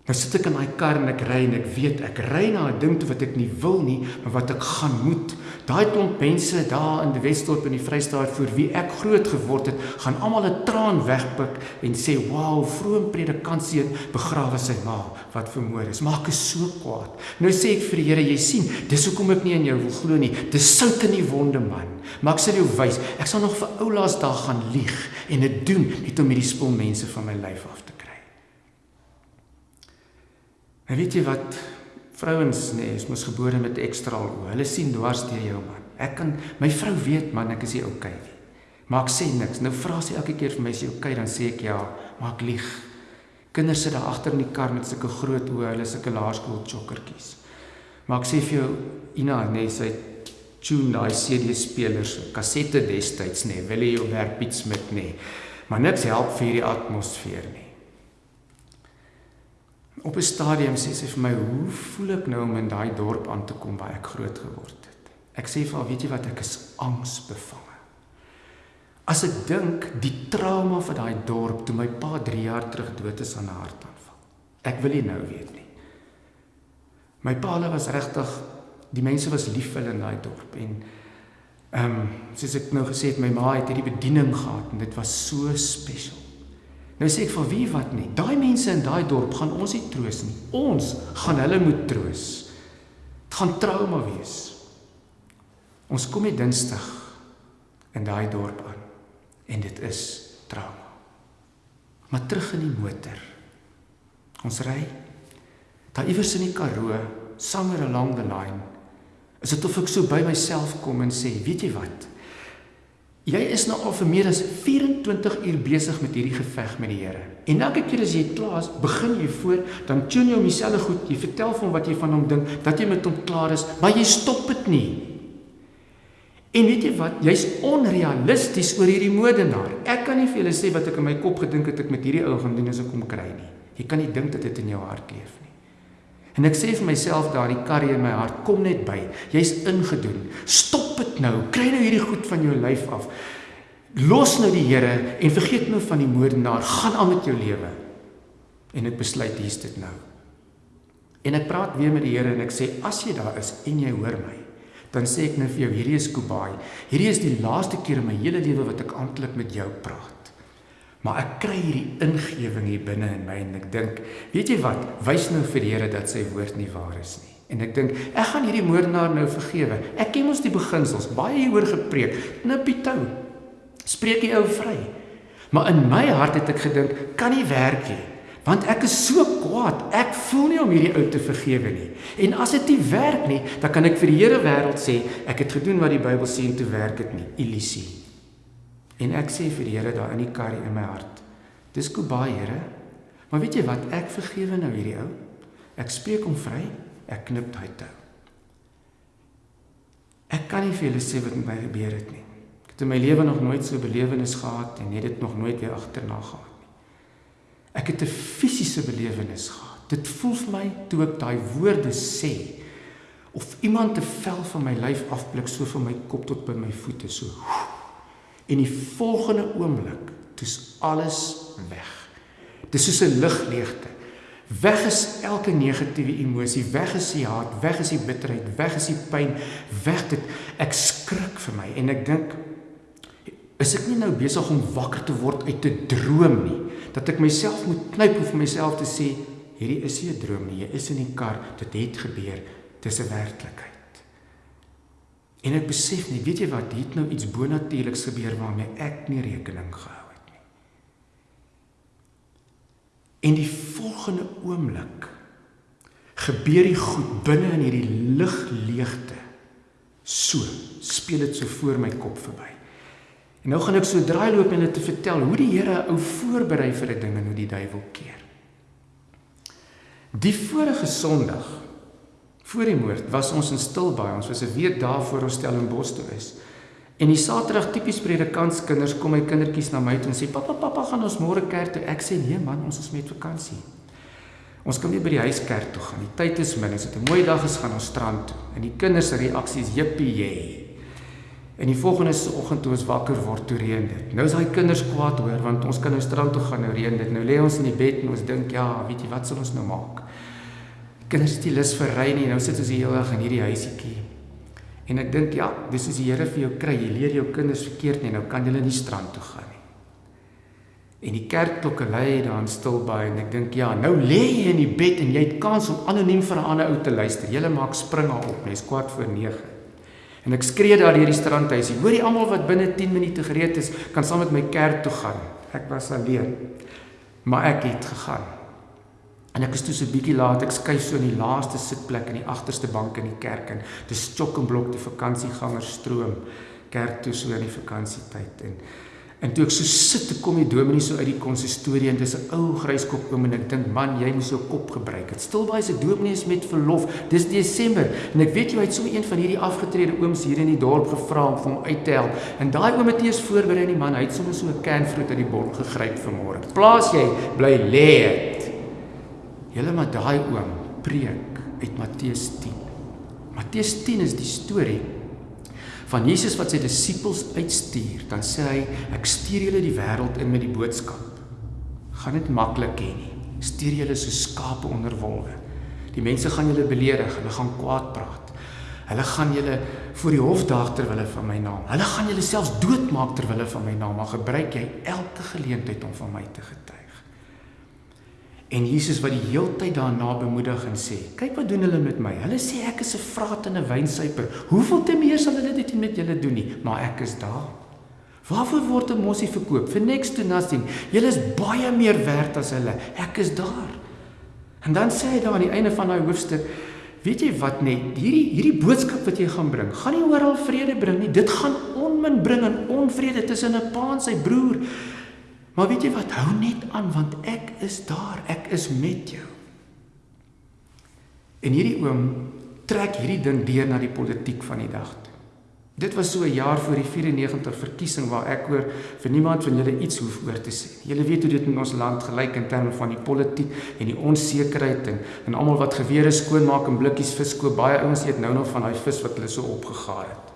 Nou sit ek in daai kar en ek ry en ek weet ek ry na 'n ding toe wat ek nie wil nie, maar wat ek gaan moet. Daai klomp mense daar in die Wesdorp in die Vrystaat vir wie ek groot geword het, gaan almal 'n traan wegpik en sê, "Wow, vroom predikant seun begrawe sy ma wat vermoor is." Maak is so kwaad. Nou sê ek vir die Here, jy sien, dis hoekom ek nie in jou wil glo nie. Dis sout in die wonde man. Maar ek sal jou wys, ek sal nog vir oulaas daar gaan lieg en dit doen net om hierdie spul mense van my lyf af te kry. En weet jy wat Vrouens nê, nee, is mos gebore met ekstra oë. Hulle sien dwars deur jou man. Ek kan my vrou weet man, ek is nie okay nie. Maar ek sê niks. Nou vra sy elke keer vir my, "Is jy okay?" Dan sê ek ja, maar ek lieg. Kinders sit daar agter in die kar met sulke groot oë, hulle sulke laerskool chokkertjies. Maar ek sê vir jou, Ina, nê, nee, sy tune daai CD spelers, kassette destyds nê, nee, wil jy jou werk Piet Smit nê. Nee. Maar niks help vir hierdie atmosfeer nie. Op 'n stadium sê sy vir my, "Hoe voel ek nou om in daai dorp aan te kom waar ek groot geword het?" Ek sê vir haar, "Weet jy wat, ek is angsbevange." As ek dink die trauma van daai dorp toe my pa 3 jaar terug dood is aan 'n hartaanval. Ek wil nie nou weet nie. My pa hulle was regtig die mense was lief vir hulle in daai dorp en ehm um, soos ek nou gesê het my ma het hierdie bediening gehad en dit was so spesiaal. Nou sê ek vir wie wat nie. Daai mense in daai dorp gaan ons nie troos nie. Ons gaan hulle moet troos. Dit gaan trauma wees. Ons kom hier Dinsdag in daai dorp aan en dit is trauma. Maar terug in die motor. Ons ry daar iewers in die Karoo, somewhere along the line. Is dit of ek so by myself kom en sê, weet jy wat? Jy is nou al vir meer as 24 uur besig met hierdie geveg met die Here. En elke keer as jy klaar is, begin jy voor, dan tune jy hom dieselfde goed. Jy vertel vir hom wat jy van hom dink, dat jy met hom klaar is, maar jy stop dit nie. En weet jy wat? Jy's onrealisties oor hierdie moordenaar. Ek kan nie vir julle sê wat ek in my kop gedink het ek met hierdie ou gaan doen as ek hom kry nie. Jy kan nie dink dat dit in jou hart leef nie. En ek sê vir myself daardie karrie in my hart, kom net by. Jy's ingedoen. Stop dit nou. Kry nou hierdie goed van jou lyf af. Los nou die Here en vergeet nou van die moordenaar. Gaan aan met jou lewe. En ek besluit hier's dit nou. En ek praat weer met die Here en ek sê as jy daar is en jy hoor my, dan sê ek nou vir jou hierdie is Kubai. Hierdie is die laaste keer in my hele lewe wat ek amptelik met jou praat. Maar ek kry hierdie ingewing hier binne in my en ek dink, weet jy wat? Wys nou vir die Here dat sy woord nie waar is nie. En ek dink, ek gaan hierdie moordenaar nou vergewe. Ek ken mos die beginsels, baie hieroor gepreek. Knippie tou. Spreek die ou vry. Maar in my hart het ek gedink, kan nie werk nie. Want ek is so kwaad. Ek voel nie om hierdie ou te vergewe nie. En as dit nie werk nie, dan kan ek vir die hele wêreld sê, ek het gedoen wat die Bybel sê en toe werk dit nie. Illusie. En ek sê vir die Here daar in die karry in my hart. Dis Kobai, Here. Maar weet jy wat? Ek vergewe nou hierdie ou. Ek spreek hom vry. Ek knip daai tou. Ek kan nie vir julle sê wat met my gebeur het nie. Ek het in my lewe nog nooit so 'n belewenis gehad en het dit nog nooit weer agterna gehad nie. Ek het 'n fisiese belewenis gehad. Dit voel vir my toe ek daai woorde sê of iemand 'n vel van my lyf afblik so van my kop tot by my voete so. Woe, En die volgende oomblik, dis alles weg. Dis soos 'n ligleegte. Weg is elke negatiewe emosie, weg is die haat, weg is die bitterheid, weg is die pyn, weg dit. Ek skrik vir my en ek dink is ek nie nou besig om wakker te word uit 'n droom nie, dat ek myself moet knyp om vir myself te sê hierdie is nie 'n droom nie, jy is in die kar, dit het gebeur, dis 'n werklikheid. En ek besef net, weet jy wat, hier het nou iets bonatuurliks gebeur waarmee ek nie rekening gehou het nie. En die volgende oomblik gebeur die goed binne in hierdie ligleegte. So speel dit so voor my kop verby. En nou gaan ek so draai loop en hulle te vertel hoe die Here 'n ou voorberei vir 'n ding en hoe die duiwel keer. Die vorige Sondag voor die moord was ons in Stilbaai. Ons was 'n week daar voor ons Stellenbosch toe is. En die Saterdag tipies predikantskinders kom my kindertjies na my toe en sê pappa pappa gaan ons môre kerk toe. Ek sê nee man, ons is met vakansie. Ons kan nie by die huis kerk toe gaan. Die tyd is min. Dit is 'n mooi dag gaan ons strand toe. En die kinders se reaksie is jippie jy. En die volgende oggend toe ons wakker word, toe reën dit. Nou is daai kinders kwaad hoor want ons kan nou strand toe gaan nou reën dit. Nou lê ons in die bed en ons dink ja, weet jy wat sal ons nou maak? Kinders het nie lus vir ry nie. Nou sit ons die hele dag in hierdie huisietjie. En ek dink ja, dis soos die Here vir jou kry. Jy leer jou kinders verkeerd nie. Nou kan hulle nie strand toe gaan nie. En die kerkklokke lui daar in Stilbaai en ek dink ja, nou lê jy in die bed en jy het kans om anoniem vir 'n ander ou te luister. Julle maak springe op, mens kwart voor 9. En ek skree daar deur die strandhuis. Hoor jy almal wat binne 10 minute gereed is, kan saam met my kerk toe gaan. Ek was alleen. Maar ek het gegaan. En ek is toe so 'n bietjie laat, ek skuif so in die laaste sitplek in die agterste bank in die kerk en dis chok en blok die vakansiegangers stroom kerk toe so in die vakansietyd en en toe ek so sit, kom die dominee so uit die konsistorie en dis 'n ou gryskop oom en ek dink man, jy moet jou kop gebruik. Dit stil baie se dominee is met verlof. Dis Desember en ek weet jy het so een van hierdie afgetrede ooms hier in die dorp gevra om hom uit te help. En daai oom het eers voorberei die man, hy het sommer so 'n can fruit uit die bord gegryp vir môre. Plaas jy bly lê. Julle maar daai oom preek uit Matteus 10. Matteus 10 is die storie van Jesus wat sy disippels uitstuur. Dan sê hy, ek stuur julle die wêreld in met die boodskap. Gaan dit maklik hê nie. Stuur julle so skape onder wolwe. Die mense gaan julle beledig, hulle gaan kwaad praat. Hulle gaan julle voor die hof daag ter wille van my naam. Hulle gaan julle selfs doodmaak ter wille van my naam, maar gebruik jy elke geleentheid om van my te getuig. En Jesus wat die heeltyd daarna bemoedig en sê: "Kyk wat doen hulle met my. Hulle sê ek is 'n vraat en 'n wynsuiper. Hoeveel te meer sal hulle dit met julle doen nie, maar ek is daar." Waarvoor word 'n mossie verkoop? For next to nothing. Julle is baie meer werd as hulle. Ek is daar. En dan sê hy daar aan die einde van daai hoofstuk: "Weet jy wat net hierdie hierdie boodskap wat jy gaan bring, gaan nie oral vrede bring nie. Dit gaan onmin bring en onvrede tussen 'n pa en sy broer." Maar weet jy wat? Hou net aan want ek is daar. Ek is met jou. En hierdie oom trek hierdie ding deur na die politiek van die dag. Toe. Dit was so 'n jaar voor die 94 verkiesing waar ek hoor vir niemand van julle iets hoef oor te sê. Julle weet hoe dit in ons land gelyk in terme van die politiek en die onsekerheid en en almal wat gewere skoonmaak en blikkies vis koop. Baie ouens eet nou nog van daai vis wat hulle so opgegaar het.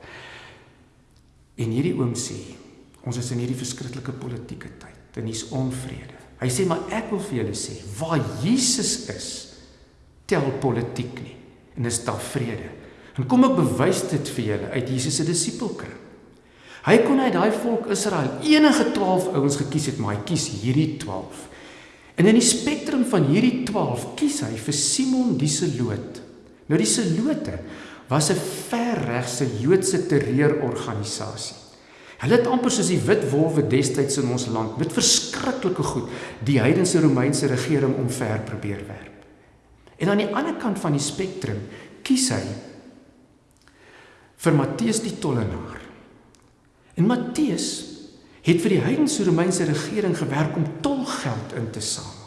En hierdie oom sê, ons is in hierdie verskriklike politieke tyd dan is onvrede. Hy sê maar ek wil vir julle sê, waar Jesus is, tel politiek nie en is daar vrede. En kom ek bewys dit vir julle uit Jesus se disipelkring. Hy kon uit daai volk Israel enige 12 ouens gekies het, maar hy kies hierdie 12. En in die spektrum van hierdie 12 kies hy vir Simon die Seloot. Nou die Selote was 'n verregse Joodse terreurorganisasie. Hulle het amper soos die wit wolwe destyds in ons land met verskriklike goed die heidense Romeinse regering omver probeer werp. En aan die ander kant van die spektrum kies hy vir Matteus die tollenaar. En Matteus het vir die heidense Romeinse regering gewerk om tolgeld in te samel.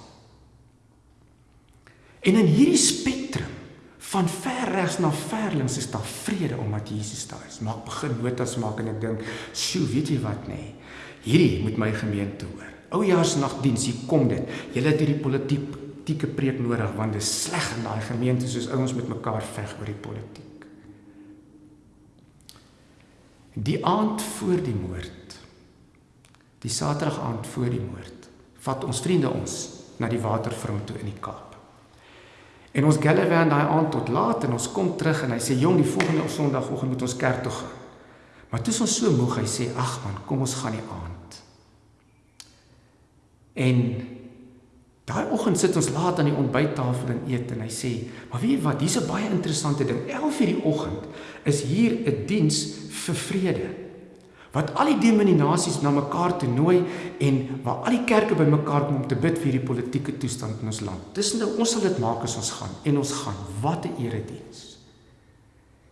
En in hierdie spektrum van ver regs na ver links is daar vrede omdat Jesus daar is. Maak begin notas maak en ek dink, "Sjoe, weet jy wat nê? Nee, hierdie moet my gemeente hoor. Oujaarsnagdiens, hier kom dit. Julle het hierdie politieke preek nodig want dit is sleg in daai gemeente soos ouens met mekaar veg oor die politiek." Die aand voor die moord. Die Saterdag aand voor die moord, vat ons vriende ons na die waterfront toe in die Kaap. En ons Gallivant daai aand tot laat en ons kom terug en hy sê jong die volgende Sondagoggend moet ons kerk toe gaan. Maar toe is ons so moeg hy sê ag man kom ons gaan die aand. En daai oggend sit ons laat aan die ontbyttafel en eet en hy sê maar weet wat hier's 'n baie interessante ding 11:00 die oggend is hier 'n diens vir vrede wat al die denominasies na mekaar toe nooi en waar al die kerke bymekaar kom om te bid vir hierdie politieke toestand in ons land. Dis nou ons sal dit maak as ons gaan en ons gaan. Wat 'n erediens.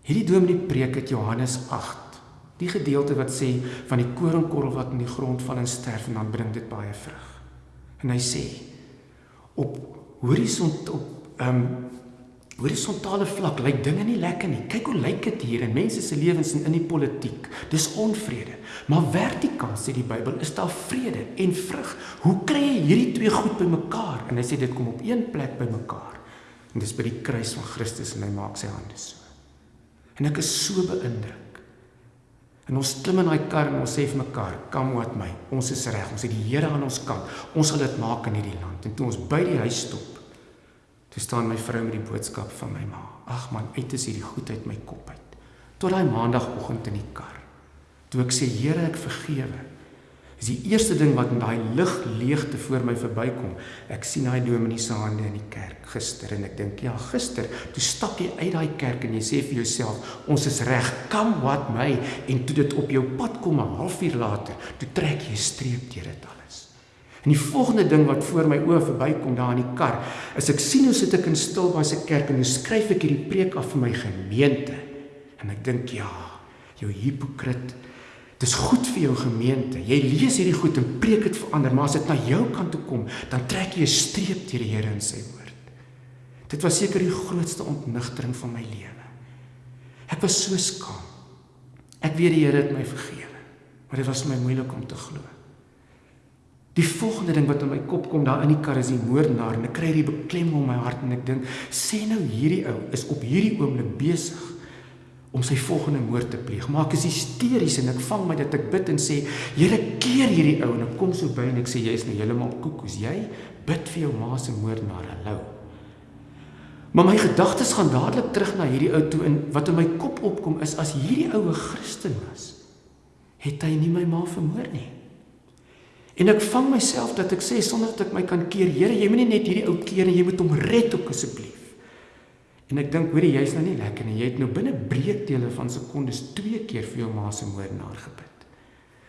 Hierdie dominee preek uit Johannes 8. Die gedeelte wat sê van die koringkorrel wat in die grond val en sterf en dan bring dit baie vrug. En hy sê op horison op ehm um, horisontale vlak lyk dinge nie lekker nie. Kyk hoe lyk dit hier in mense se lewens en in die politiek. Dis onvrede. Maar vertikaal sê die Bybel is daar vrede en vrug. Hoe kry jy hierdie twee goed bymekaar? En hy sê dit kom op een plek bymekaar. En dis by die kruis van Christus en hy maak sy hande so. En ek is so beïndruk. En ons klim in daai kar en ons sê vir mekaar, "Kom wat my. Ons is reg. Ons het die Here aan ons kant. Ons sal dit maak in hierdie land." En toe ons by die huis stop, toe staan my vrou met die boodskap van my ma. "Ag man, uit is hierdie goed uit my kop uit." Tot daai maandagooggend in die kar. Toe ek sê, "Here, ek vergewe." is die eerste ding wat in daai lig leegte voor my verbykom. Ek sien daai dominee se hande in die kerk gister en ek dink ja, gister, toe stap jy uit daai kerk en jy sê vir jouself, ons is reg, kom wat my en toe dit op jou pad kom 'n halfuur later, toe trek jy streep deur dit alles. En die volgende ding wat voor my oë verbykom daar in die kar, is ek sien hoe sit ek in Stilbaai se kerk en hoe skryf ek hierdie preek af vir my gemeente. En ek dink ja, jou hipokrit Dis goed vir jou gemeente. Jy lees hierdie goed en preek dit vir ander, maar as dit na jou kant toe kom, dan trek jy 'n streep deur die Here in sy woord. Dit was seker die grootste ontnigtering van my lewe. Ek was so skaam. Ek weet die Here het my vergewe, maar dit was my moeilik om te glo. Die volgende ding wat in my kop kom daar in die kar is die moordenaar en ek kry hierdie beklemming in my hart en ek dink, sê nou hierdie ou is op hierdie oomblik besig om sy volgende moord te pleeg. Maar ek is hysteries en ek vang my dat ek bid en sê, Here, keer hierdie ou en ek kom so by en ek sê jy's nou heeltemal koekoes. Jy bid vir jou ma se moordenaar. Hallo. Maar my gedagtes gaan dadelik terug na hierdie ou toe en wat in my kop opkom is as hierdie ou 'n Christen was, het hy nie my ma vermoor nie. En ek vang myself dat ek sê sonder dat ek my kan keer, Here, jy moenie net hierdie ou keer en jy moet hom red ook asseblief. En ek dink hoorie jy's nou nie lekker nie. Jy het nou binne breekdele van sekondes twee keer vir jou ma se moordenaar gebid.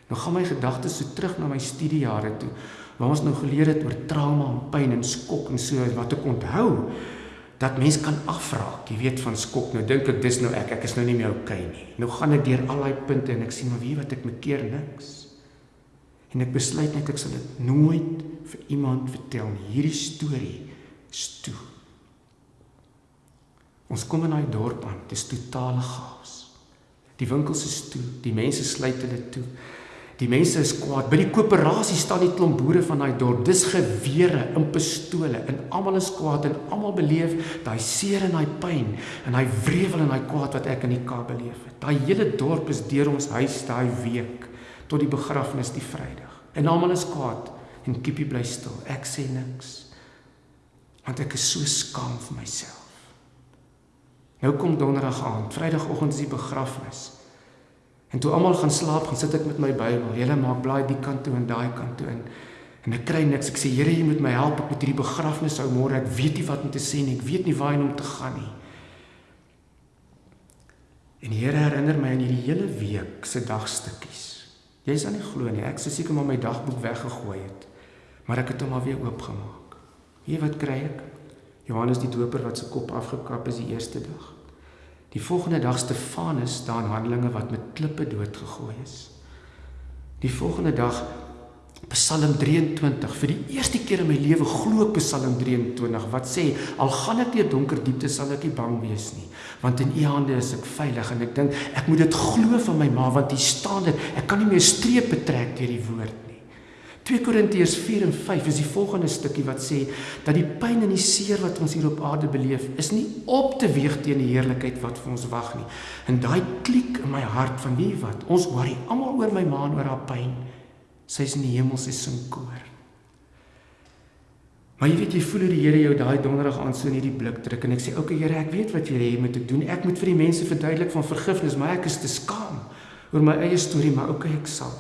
Nou gaan my gedagtes so terug na my studiejare toe waar ons nou geleer het oor trauma en pyn en skok en so wat ek onthou dat mens kan afraak, jy weet van skok. Nou dink ek dis nou ek, ek is nou nie meer okay nie. Nou gaan ek deur al daai punte en ek sien maar wie wat ek me keer niks. En ek besluit net ek sal dit nooit vir iemand vertel nie. Hierdie storie is toe. Ons kom in daai dorp aan, dit is totale chaos. Die winkels is toe, die mense sluit hulle toe. Die mense is kwaad. By die koöperasie staan die klomp boere van daai dorp. Dis gewere en pistole en almal is kwaad en almal beleef daai seer en daai pyn en daai wrevel en daai kwaad wat ek in die Kaap beleef het. Daai hele dorp is deur ons huis daai week tot die begrafnis die Vrydag. En almal is kwaad en Kippie bly stil. Ek sê niks. Want ek is so skaam vir myself. Nou kom donderdag aan, Vrydagoggend is die begrafnis. En toe almal gaan slaap, gaan sit ek met my Bybel. Hele maak blaai die kant toe en daai kant toe in. En ek kry niks. Ek sê Here, jy moet my help ek met hierdie begrafnis ou môre. Ek weet nie wat om te sê nie. Ek weet nie waarheen om te gaan nie. En die Here herinner my aan hierdie hele week se dagstukkies. Jy sal nie glo nie. Ek sou seker maar my dagboek weggegooi het. Maar ek het hom maar weer oopgemaak. Weet wat kry ek? Johannes die Doper wat se kop afgekap is die eerste dag. Die volgende dag Stefanus daar in Handelinge wat met klippe doodgegooi is. Die volgende dag Psalm 23 vir die eerste keer in my lewe glo ek Psalm 23 wat sê al gaan ek deur donker diepte sal ek nie bang wees nie want in u hande is ek veilig en ek dink ek moet dit glo van my ma want hier staan dit ek kan nie meer strepe trek deur die woord 2 Korintiërs 4 en 5 is die volgende stukkie wat sê dat die pyn en die seer wat ons hier op aarde beleef is nie op te weeg teen die heerlikheid wat vir ons wag nie. En daai klik in my hart van wie wat ons worry almal oor my ma en oor haar pyn. Sy's in die hemel sy sing koor. Maar jy weet jy voel hoe die Here jou daai donderdag aan so in hierdie blik druk en ek sê oké okay, Here ek weet wat jy hê moet ek doen. Ek moet vir die mense verduidelik van vergifnis, maar ek is te skaam oor my eie storie, maar oké okay, ek sal.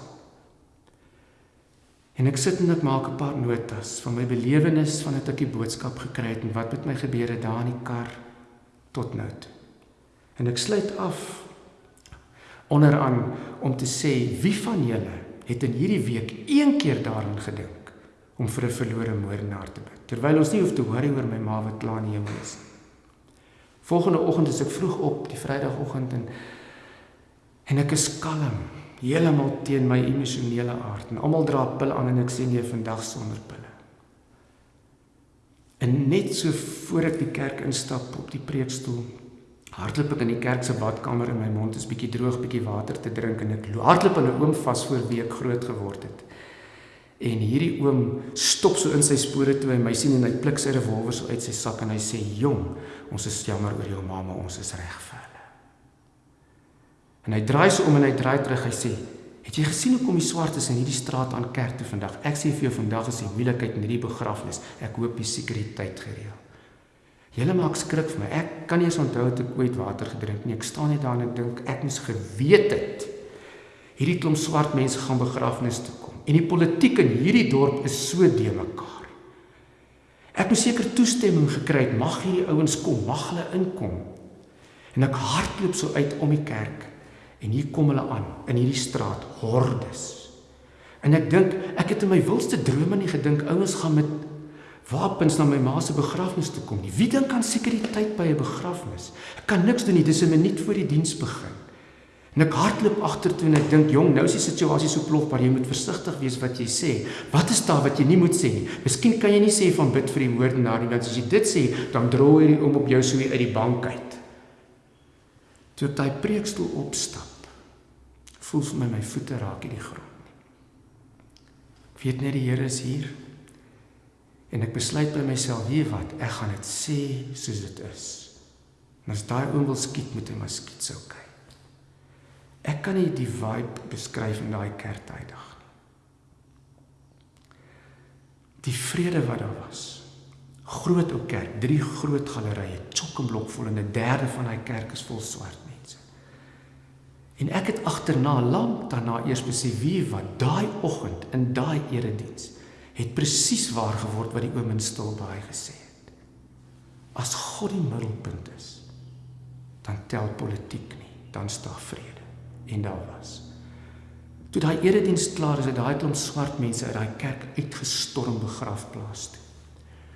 En ek sit en ek maak 'n paar notas van my belewenis van dit ek die boodskap gekry het en wat met my gebeur het daar in die kar tot nou toe. En ek sluit af onderaan om te sê wie van julle het in hierdie week een keer daaraan gedink om vir 'n verlore moordenaar te bid terwyl ons nie hoef te worry oor my ma wat klaar in die hemel is. Volgende oggend is ek vroeg op, die Vrydagoggend en En ek is kalm, heeltemal teen my emosionele aard. En almal dra pille aan en ek sê nee vandag sonder pille. En net so voor ek die kerk instap op die preekstoel, hardloop ek in die kerk se badkamer en my mond is bietjie droog, bietjie water te drink en ek hardloop aan 'n oom vas voor wie ek groot geword het. En hierdie oom stop so in sy spore toe hy my sien en hy pluk sy revolver uit sy sak en hy sê: "Jong, ons is jammer oor jou mamma, ons is reg vir hulle." En hy draai so om en hy draai terug, hy sê: Het jy gesien hoe kom die swartes in hierdie straat aan kerk toe vandag? Ek sê vir jou vandag is die moeilikheid in hierdie begrafnis. Ek hoop die sekuriteit gereël. Julle maak skrik vir my. Ek kan nie eens onthou het ek ooit water gedrink nie. Ek staan net daar en ek dink ek moes geweet het. Hierdie klomp swart mense gaan begrafnis toe kom. En die politiek in hierdie dorp is so de mekaar. Ek moes seker toestemming gekry het. Mag hierdie ouens kom, mag hulle inkom. En ek hardloop so uit om die kerk En hier kom hulle aan in hierdie straat, hordes. En ek dink, ek het in my wildste drome nie gedink ouens gaan met wapens na my ma se begrafnis toe kom nie. Wie dink aan sekuriteit by 'n begrafnis? Ek kan niks doen nie, dis 'n minuut voor die diens begin. En ek hardloop agtertoe en ek dink, "Jong, nou is die situasie so plof, maar jy moet versigtig wees wat jy sê. Wat is daar wat jy nie moet sê nie? Miskien kan jy nie sê van bid vir die moordenaar nie, want as jy dit sê, dan draai hy om op jou so uit die bank uit." Toe hy preekstoel opstap, voel vir my my voete raak in die grond. Ek weet net die Here is hier. En ek besluit by myself, weet wat, ek gaan dit sê soos dit is. En as daai oom wil skiet, moet hy maar skiet sou kyk. Ek kan nie die vibe beskryf in daai kerk dag nie. Die vrede wat daar was. Groot ou kerk, drie groot gallerye, chock-en-blok vol en 'n derde van daai kerk is vol swart En ek het agterna lank daarna eers besef wie wat daai oggend in daai erediens het presies waar geword wat die oom in Stilbaai gesê het. As God die middelpunt is, dan tel politiek nie, dan staan vrede. En daar was. Toe daai erediens klaar is, het daai klomp swart mense uit daai kerk uitgestorm begrafplaas toe.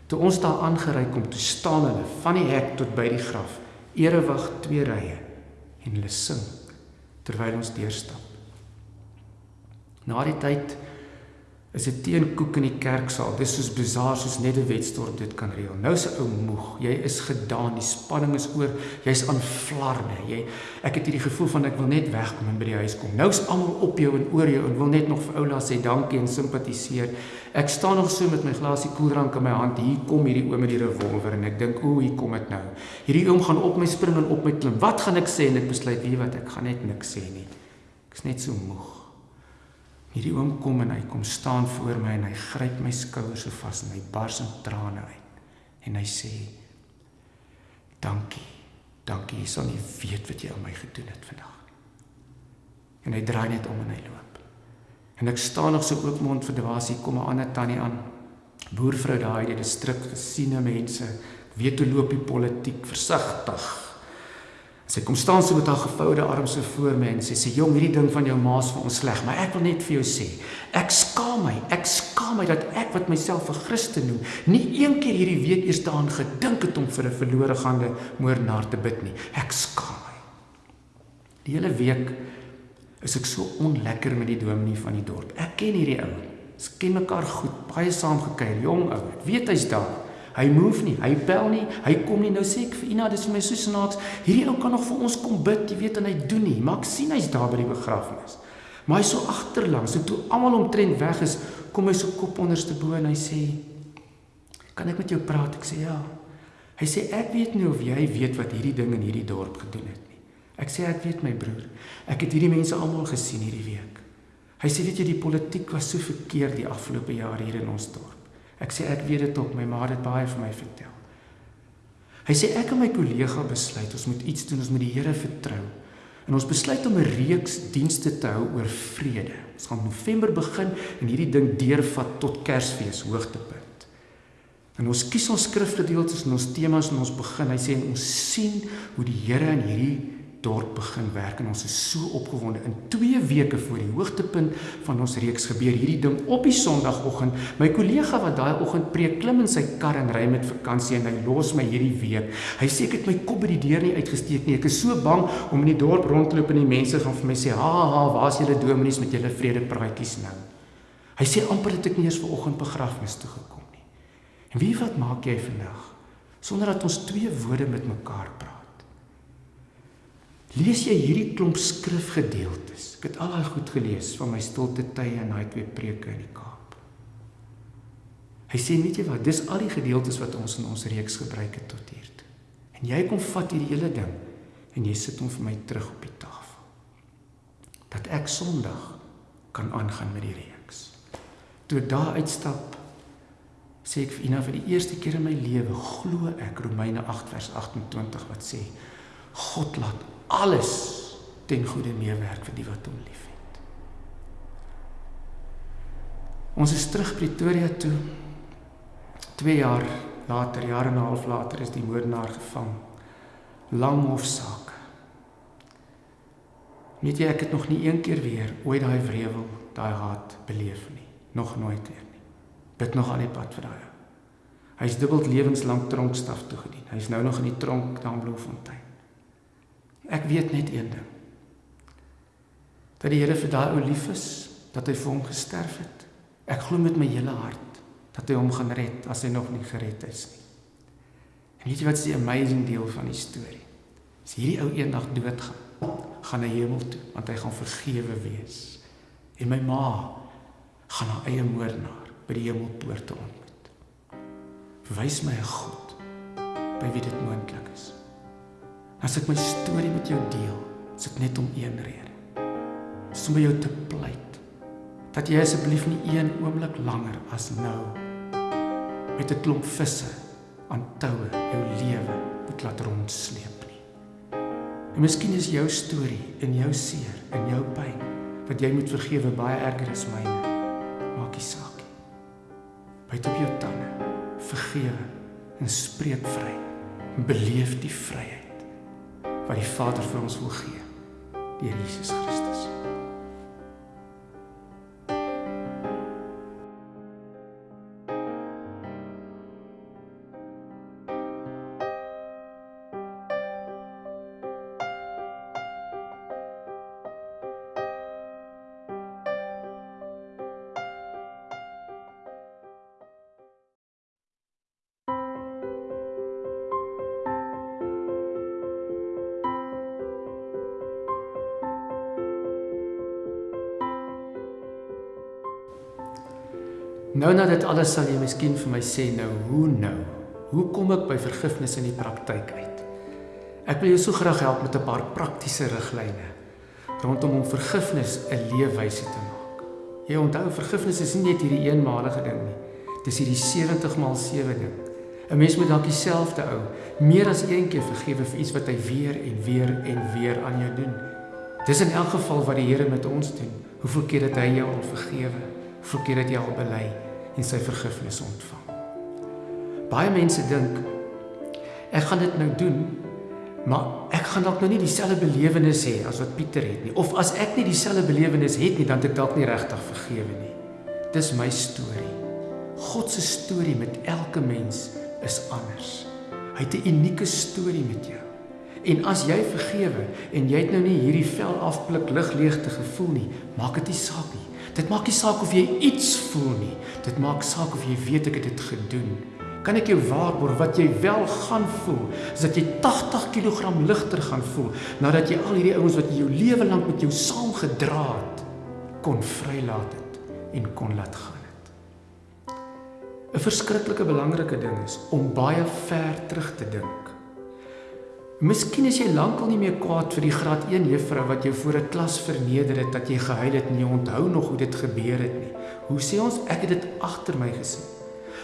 Toe ons daar aangery kom, toe staan hulle van die hek tot by die graf, erewig twee rye en hulle sing terwyl ons deurstap. Na die tyd is dit teenkoek in die kerksaal. Dis soos bazaar soos net 'n wetstorp dit kan reël. Nou se ou moeg. Jy is gedaan. Die spanning is oor. Jy's aan flarne. Jy ek het hierdie gevoel van ek wil net wegkom en by die huis kom. Nou's almal op jou en oor jou en wil net nog vir oula sê dankie en simpatiseer. Ek staan nog so met my glasie koeldrank in my hand. Hier kom hierdie oom met die revolver en ek dink, "O, hier kom dit nou." Hierdie oom gaan op my spring en op my klim. Wat gaan ek sê? En ek besluit, "Wie wat, ek gaan net niks sê nie." Ek's net so moeg. Hierdie oom kom en hy kom staan voor my en hy gryp my skouers so vas en hy bars in trane uit. En hy sê: "Dankie. Dankie. Jy sal nie weet wat jy aan my gedoen het vandag." En hy draai net om en hy loop. En ek staan nog so oopmond vir dwaas hier kom 'n ander tannie aan. Boervrou daai die distrik gesiene mense weet hoe loop die politiek versigtig Sy kom staan so met haar gevoude arms so voor my en sê sê jong hierdie ding van jou ma's vir ons sleg, maar ek wil net vir jou sê, ek skaam my, ek skaam my dat ek wat myself 'n Christen noem, nie een keer hierdie week eers daaraan gedink het om vir 'n verlore gaande moordenaar te bid nie. Ek skaam my. Die hele week is ek so onlekker met die dominee van die dorp. Ek ken hierdie ou. Ons ken mekaar goed, baie saam gekuier, jong ou. Ek weet hy's daar. Hy move nie, hy bel nie, hy kom nie. Nou sê ek vir Ina, dis vir my so snaaks. Hierdie ou kan nog vir ons kom bid, jy weet en hy doen nie. Maar ek sien hy's daar by die begrafnis. Maar hy's so agterlangs. En toe almal omtrent weg is, kom hy so kop onderste bo en hy sê: "Kan ek met jou praat?" Ek sê: "Ja." Hy sê: "Ek weet nie of jy weet wat hierdie ding in hierdie dorp gedoen het nie." Ek sê: "Ek weet my broer. Ek het hierdie mense almal gesien hierdie week." Hy sê: "Weet jy, die politiek was so verkeerd die afgelope jaar hier in ons dorp." Ek sê ek weet dit ook, my ma het dit baie vir my vertel. Hy sê ek en my kollega besluit ons moet iets doen, ons moet die Here vertrou. En ons besluit om 'n reeks dienste te hou oor vrede. Ons gaan November begin en hierdie ding deurvat tot Kersfees hoogtepunt. En ons kies ons skrifgedeeltes en ons temas en ons begin. Hy sê ons sien hoe die Here in hierdie dorp begin werk en ons is so opgewonde. In 2 weke voor die hoogtepunt van ons reeks gebeur hierdie ding op die Sondagoggend. My kollega wat daai oggend preek, klim in sy kar en ry met vakansie en hy los my hierdie week. Hy sê ek het my kop by die deur nie uitgesteek nie. Ek is so bang om in die dorp rond te loop en die mense gaan vir my sê, "Ha ha, waar's julle dominees met julle vredepraatjies nou?" Hy sê amper het ek nie eens vanoggend begrafnis toe gekom nie. En wie wat maak jy vandag sonder dat ons twee woorde met mekaar praat? Lees jy hierdie klomp skrifgedeeltes? Ek het al daai goed gelees van my stilte tye en daai twee preke in die Kaap. Hy sê weet jy wat, dis al die gedeeltes wat ons in ons reeks gebruik het tot hier toe. En jy kom vat hierdie hele ding en jy sit hom vir my terug op die tafel. Dat ek Sondag kan aangaan met die reeks. Toe ek daar uitstap, sê ek vir Ina vir die eerste keer in my lewe glo ek Romeine 8 vers 28 wat sê God laat alles ten goeie meewerk vir die wat hom liefhet. Ons is terug Pretoria toe. 2 jaar later, jare en 'n half later is die moordenaar gevang. Lang hofsaak. Net ek het nog nie een keer weer ooit daai wrevel, daai haat beleef nie. Nog nooit weer nie. Bid nog aan die pad vir daai. Hy's dubbel lewenslank tronkstraf toegedien. Hy's nou nog in die tronk daar in Bloemfontein. Ek weet net een ding. Dat die Here vir daai ou lief is, dat hy vir hom gesterf het. Ek glo met my hele hart dat hy hom gaan red as hy nog nie gered is nie. En weet jy wat is die amazing deel van die storie? As hierdie ou eendag doodgaan, gaan hy hemel toe want hy gaan vergewe wees. En my ma gaan haar eie moordenaar by die hemelpoorte ontmoet. Wys my 'n God by wie dit moontlik is. As ek my storie met jou deel, is dit net om een rede. Dis om by jou te pleit dat jy asseblief nie een oomblik langer as nou met 'n klomp visse aan toue jou lewe moet laat rondsleep nie. En miskien is jou storie en jou seer en jou pyn wat jy moet vergewe baie erger as myne. Maak nie saak nie. Byt op jou tande, vergewe en spreek vry. Beleef die vryheid wat die Vader vir ons wil gee deur Jesus Christus. Nou na dit alles sal jy miskien vir my sê nou hoe nou? Hoe kom ek by vergifnis in die praktyk uit? Ek wil jou so graag help met 'n paar praktiese riglyne rondom om vergifnis 'n leefwyse te maak. Jy onthou vergifnis is nie net hierdie eenmalige ding nie. Dis hierdie 70 maal 7 ding. 'n Mens moet dalk dieselfde ou meer as een keer vergewe vir iets wat hy weer en weer en weer aan jou doen. Dis in elk geval wat die Here met ons doen. Hoeveel keer het hy jou al vergewe? Hoeveel keer het jy al bely? En sy vergifnis ontvang. Baie mense dink ek gaan dit nou doen, maar ek gaan dalk nou nie dieselfde belewenis hê as wat Pieter het nie. Of as ek nie dieselfde belewenis het nie, dan het ek dalk nie regtig vergewe nie. Dis my storie. God se storie met elke mens is anders. Hy het 'n unieke storie met jou. En as jy vergewe en jy het nou nie hierdie vel afblik lig leegte gevoel nie, maak dit nie saak nie. Dit maak nie saak of jy iets voel nie. Dit maak saak of jy weet ek het dit gedoen. Kan ek jou waarborg wat jy wel gaan voel, is dat jy 80 kg ligter gaan voel nadat jy al hierdie ouens wat jy jou lewe lank met jou saam gedra het, kon vrylaat het en kon laat gaan het. 'n Verskriklike belangrike ding is om baie ver terug te dink. Miskien is jy lankal nie meer kwaad vir die graad 1 juffrou wat jou voor 'n klas verneder het dat jy gehuil het en jy onthou nog hoe dit gebeur het nie. Hoe sê ons ek het dit agter my gesien.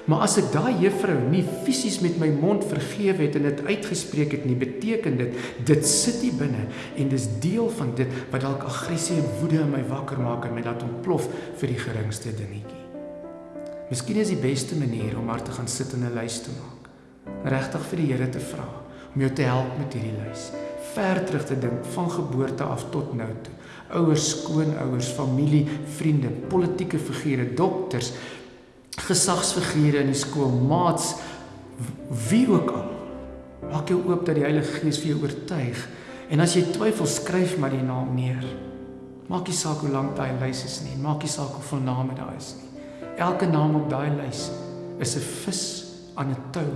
Maar as ek daai juffrou nie fisies met my mond vergewe het en dit uitgespreek het nie, beteken dit dit sit hier binne en dis deel van dit wat dalk aggressie en woede in my wakker maak en my laat ontplof vir die geringste dingetjie. Miskien is die beste manier om maar te gaan sit en 'n lys te maak. Regtig vir die Here te vra om jou te help met hierdie lys. ver terug te dink van geboorte af tot nou toe. Ouers, skoonouers, familie, vriende, politieke figure, dokters, gesagsfigure in die skool, maats, wie ook al. Maak jou oop dat die Heilige Gees vir jou oortuig. En as jy twyfel, skryf maar die naam neer. Maak nie saak hoe lank daai lys is nie, maak nie saak hoeveel name daar is nie. Elke naam op daai lys is 'n vis aan 'n tou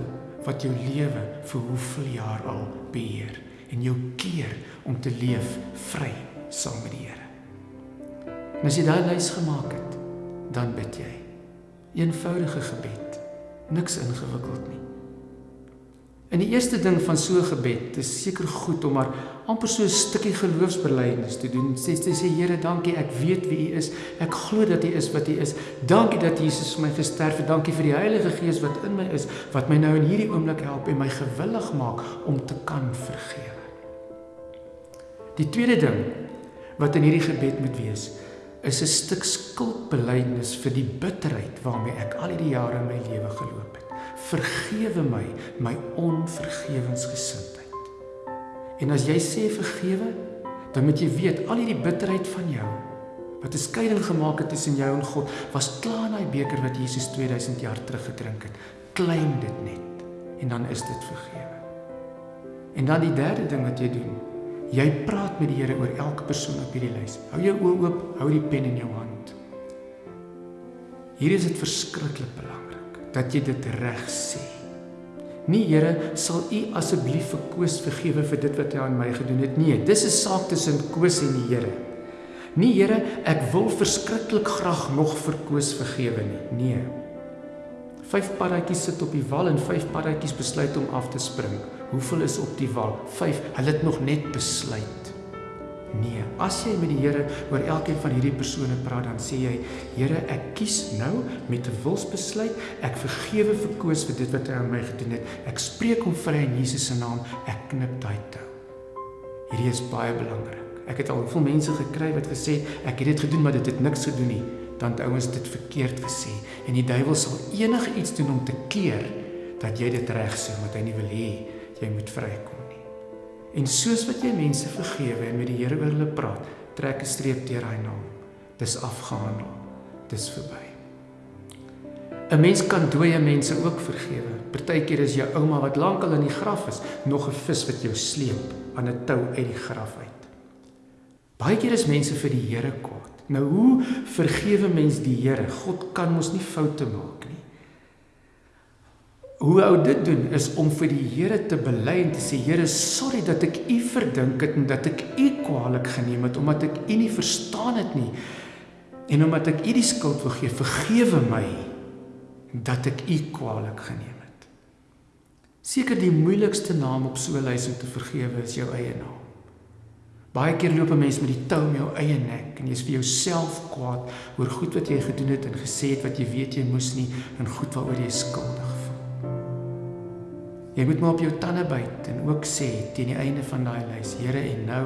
wat jou lewe vir hoeveel jaar al beheer en jou keer om te leef vry saam met die Here. En as jy daai lys gemaak het, dan bid jy. Eenvoudige gebed, niks ingewikkeld nie. En die eerste ding van so 'n gebed, is seker goed om maar amper so 'n stukkie geloofsbelijdenis te doen. Sê sê sê Here, dankie, ek weet wie U is. Ek glo dat U is wat U is. Dankie dat Jesus vir my gesterf het. Dankie vir die Heilige Gees wat in my is, wat my nou in hierdie oomblik help en my gewillig maak om te kan vergewe. Die tweede ding wat in hierdie gebed moet wees, is 'n stuk skuldbelijdenis vir die bitterheid waarmee ek al hierdie jare in my lewe geloop het vergewe my my onvergewensgesindheid. En as jy sê vergewe, dan moet jy weet al hierdie bitterheid van jou wat 'n skeiding gemaak het tussen jou en God, was klaar in daai beker wat Jesus 2000 jaar terug gedrink het. Klein dit net en dan is dit vergewe. En dan die derde ding wat jy doen, jy praat met die Here oor elke persoon op hierdie lys. Hou jou oë oop, hou die pen in jou hand. Hier is dit verskriklik belangrik dat jy dit reg sê. Nie Here, sal U asseblief vir Koos vergewe vir dit wat hy aan my gedoen het nie. Dis 'n saak tussen Koos en die Here. Nie Here, ek wil verskriklik graag nog vir Koos vergewe nie. Nee. Vyf paddatjies sit op die wal en vyf paddatjies besluit om af te spring. Hoeveel is op die wal? 5. Hulle het nog net besluit. Nee, as jy met die Here oor elkeen van hierdie persone praat, dan sê jy, Here, ek kies nou met 'n wilsbesluit, ek vergewe vir Koos vir dit wat hy aan my gedoen het. Ek spreek hom vry in Jesus se naam. Ek knip daai tou. Hierdie is baie belangrik. Ek het al veel mense gekry wat gesê ek het dit gedoen maar dit het niks gedoen nie. Dan het ouens dit verkeerd gesê en die duiwel sal enige iets doen om te keer dat jy dit reg sê wat hy nie wil hê jy moet vrykom. En soos wat jy mense vergewe en met die Here oor hulle praat, trek 'n streep deur hy naam. Dis afgehandel. Dis verby. 'n Mens kan dooie mense ook vergewe. Partykeer is jou ouma wat lankal in die graf is, nog 'n vis wat jou sleep aan 'n tou uit die graf uit. Baie keer is mense vir die Here kwaad. Nou hoe vergewe mens die Here? God kan mos nie foute maak. Hoe ou dit doen is om vir die Here te bely en te sê Here, sorry dat ek U verdink het en dat ek U kwaadlik geneem het omdat ek U nie verstaan het nie. En omdat ek U die skuld wil gee, vergewe my dat ek U kwaadlik geneem het. Seker die moeilikste naam op so 'n lys om te vergewe is jou eie naam. Baie keer loop 'n mens met die tou om jou eie nek en jy's vir jouself kwaad oor goed wat jy gedoen het en gesê het wat jy weet jy moes nie en goed waaroor jy skuldig. Jy moet maar op jou tande byt en ook sê teen die einde van daai lys, Here, en nou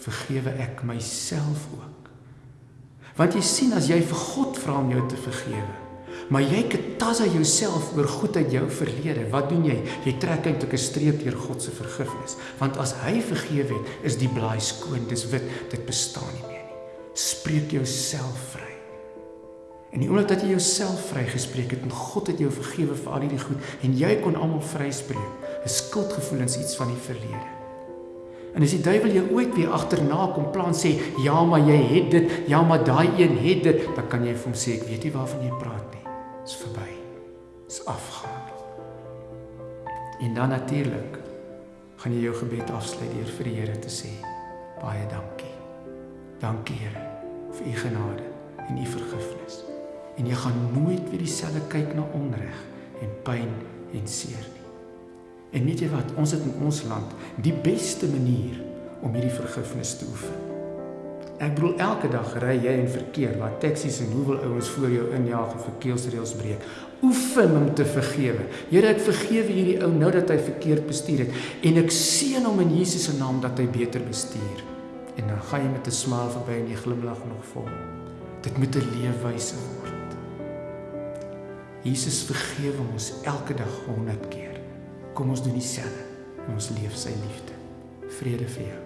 vergewe ek myself ook. Want jy sien as jy vir God vra om jou te vergewe, maar jy ketasa jouself oor goed uit jou verlede, wat doen jy? Jy trek eintlik 'n streep deur God se vergifnis, want as hy vergewe het, is die blaai skoon, dis wit, dit bestaan nie meer nie. Spreek jouself vry. En die oomblik dat jy jouself vrygespreek het en God het jou vergewe vir al hierdie goed en jy kon almal vryspreek, is skuldgevoelens iets van die verlede. En as die duiwel jou ooit weer agterna kom plan sê, ja, maar jy het dit, ja, maar daai een het dit, dan kan jy vir hom sê ek weet nie waarvan jy praat nie. Dit's verby. Dit's afgaan. En dan natuurlik gaan jy jou gebed afsluit deur vir die Here te sê baie dankie. Dankie Here vir u genade en u vergifnis en jy gaan nooit weer dieselfde kyk na onreg en pyn en seer nie. En weet jy wat, ons het in ons land die beste manier om hierdie vergifnis te oefen. Ek bedoel elke dag ry jy in verkeer waar taksies en hoeveel ouens voor jou injaag en verkeersreëls breek. Oefen om te vergewe. Here, ek vergewe hierdie ou nou dat hy verkeerd bestuur het en ek seën hom in Jesus se naam dat hy beter bestuur. En dan gaan jy met 'n smile verby en jy glimlag nog vol. Dit moet 'n leefwyse word. Jesus vergewe ons elke dag 100 keer. Kom ons doen dieselfde en ons leef sy liefde Vrede vir jou.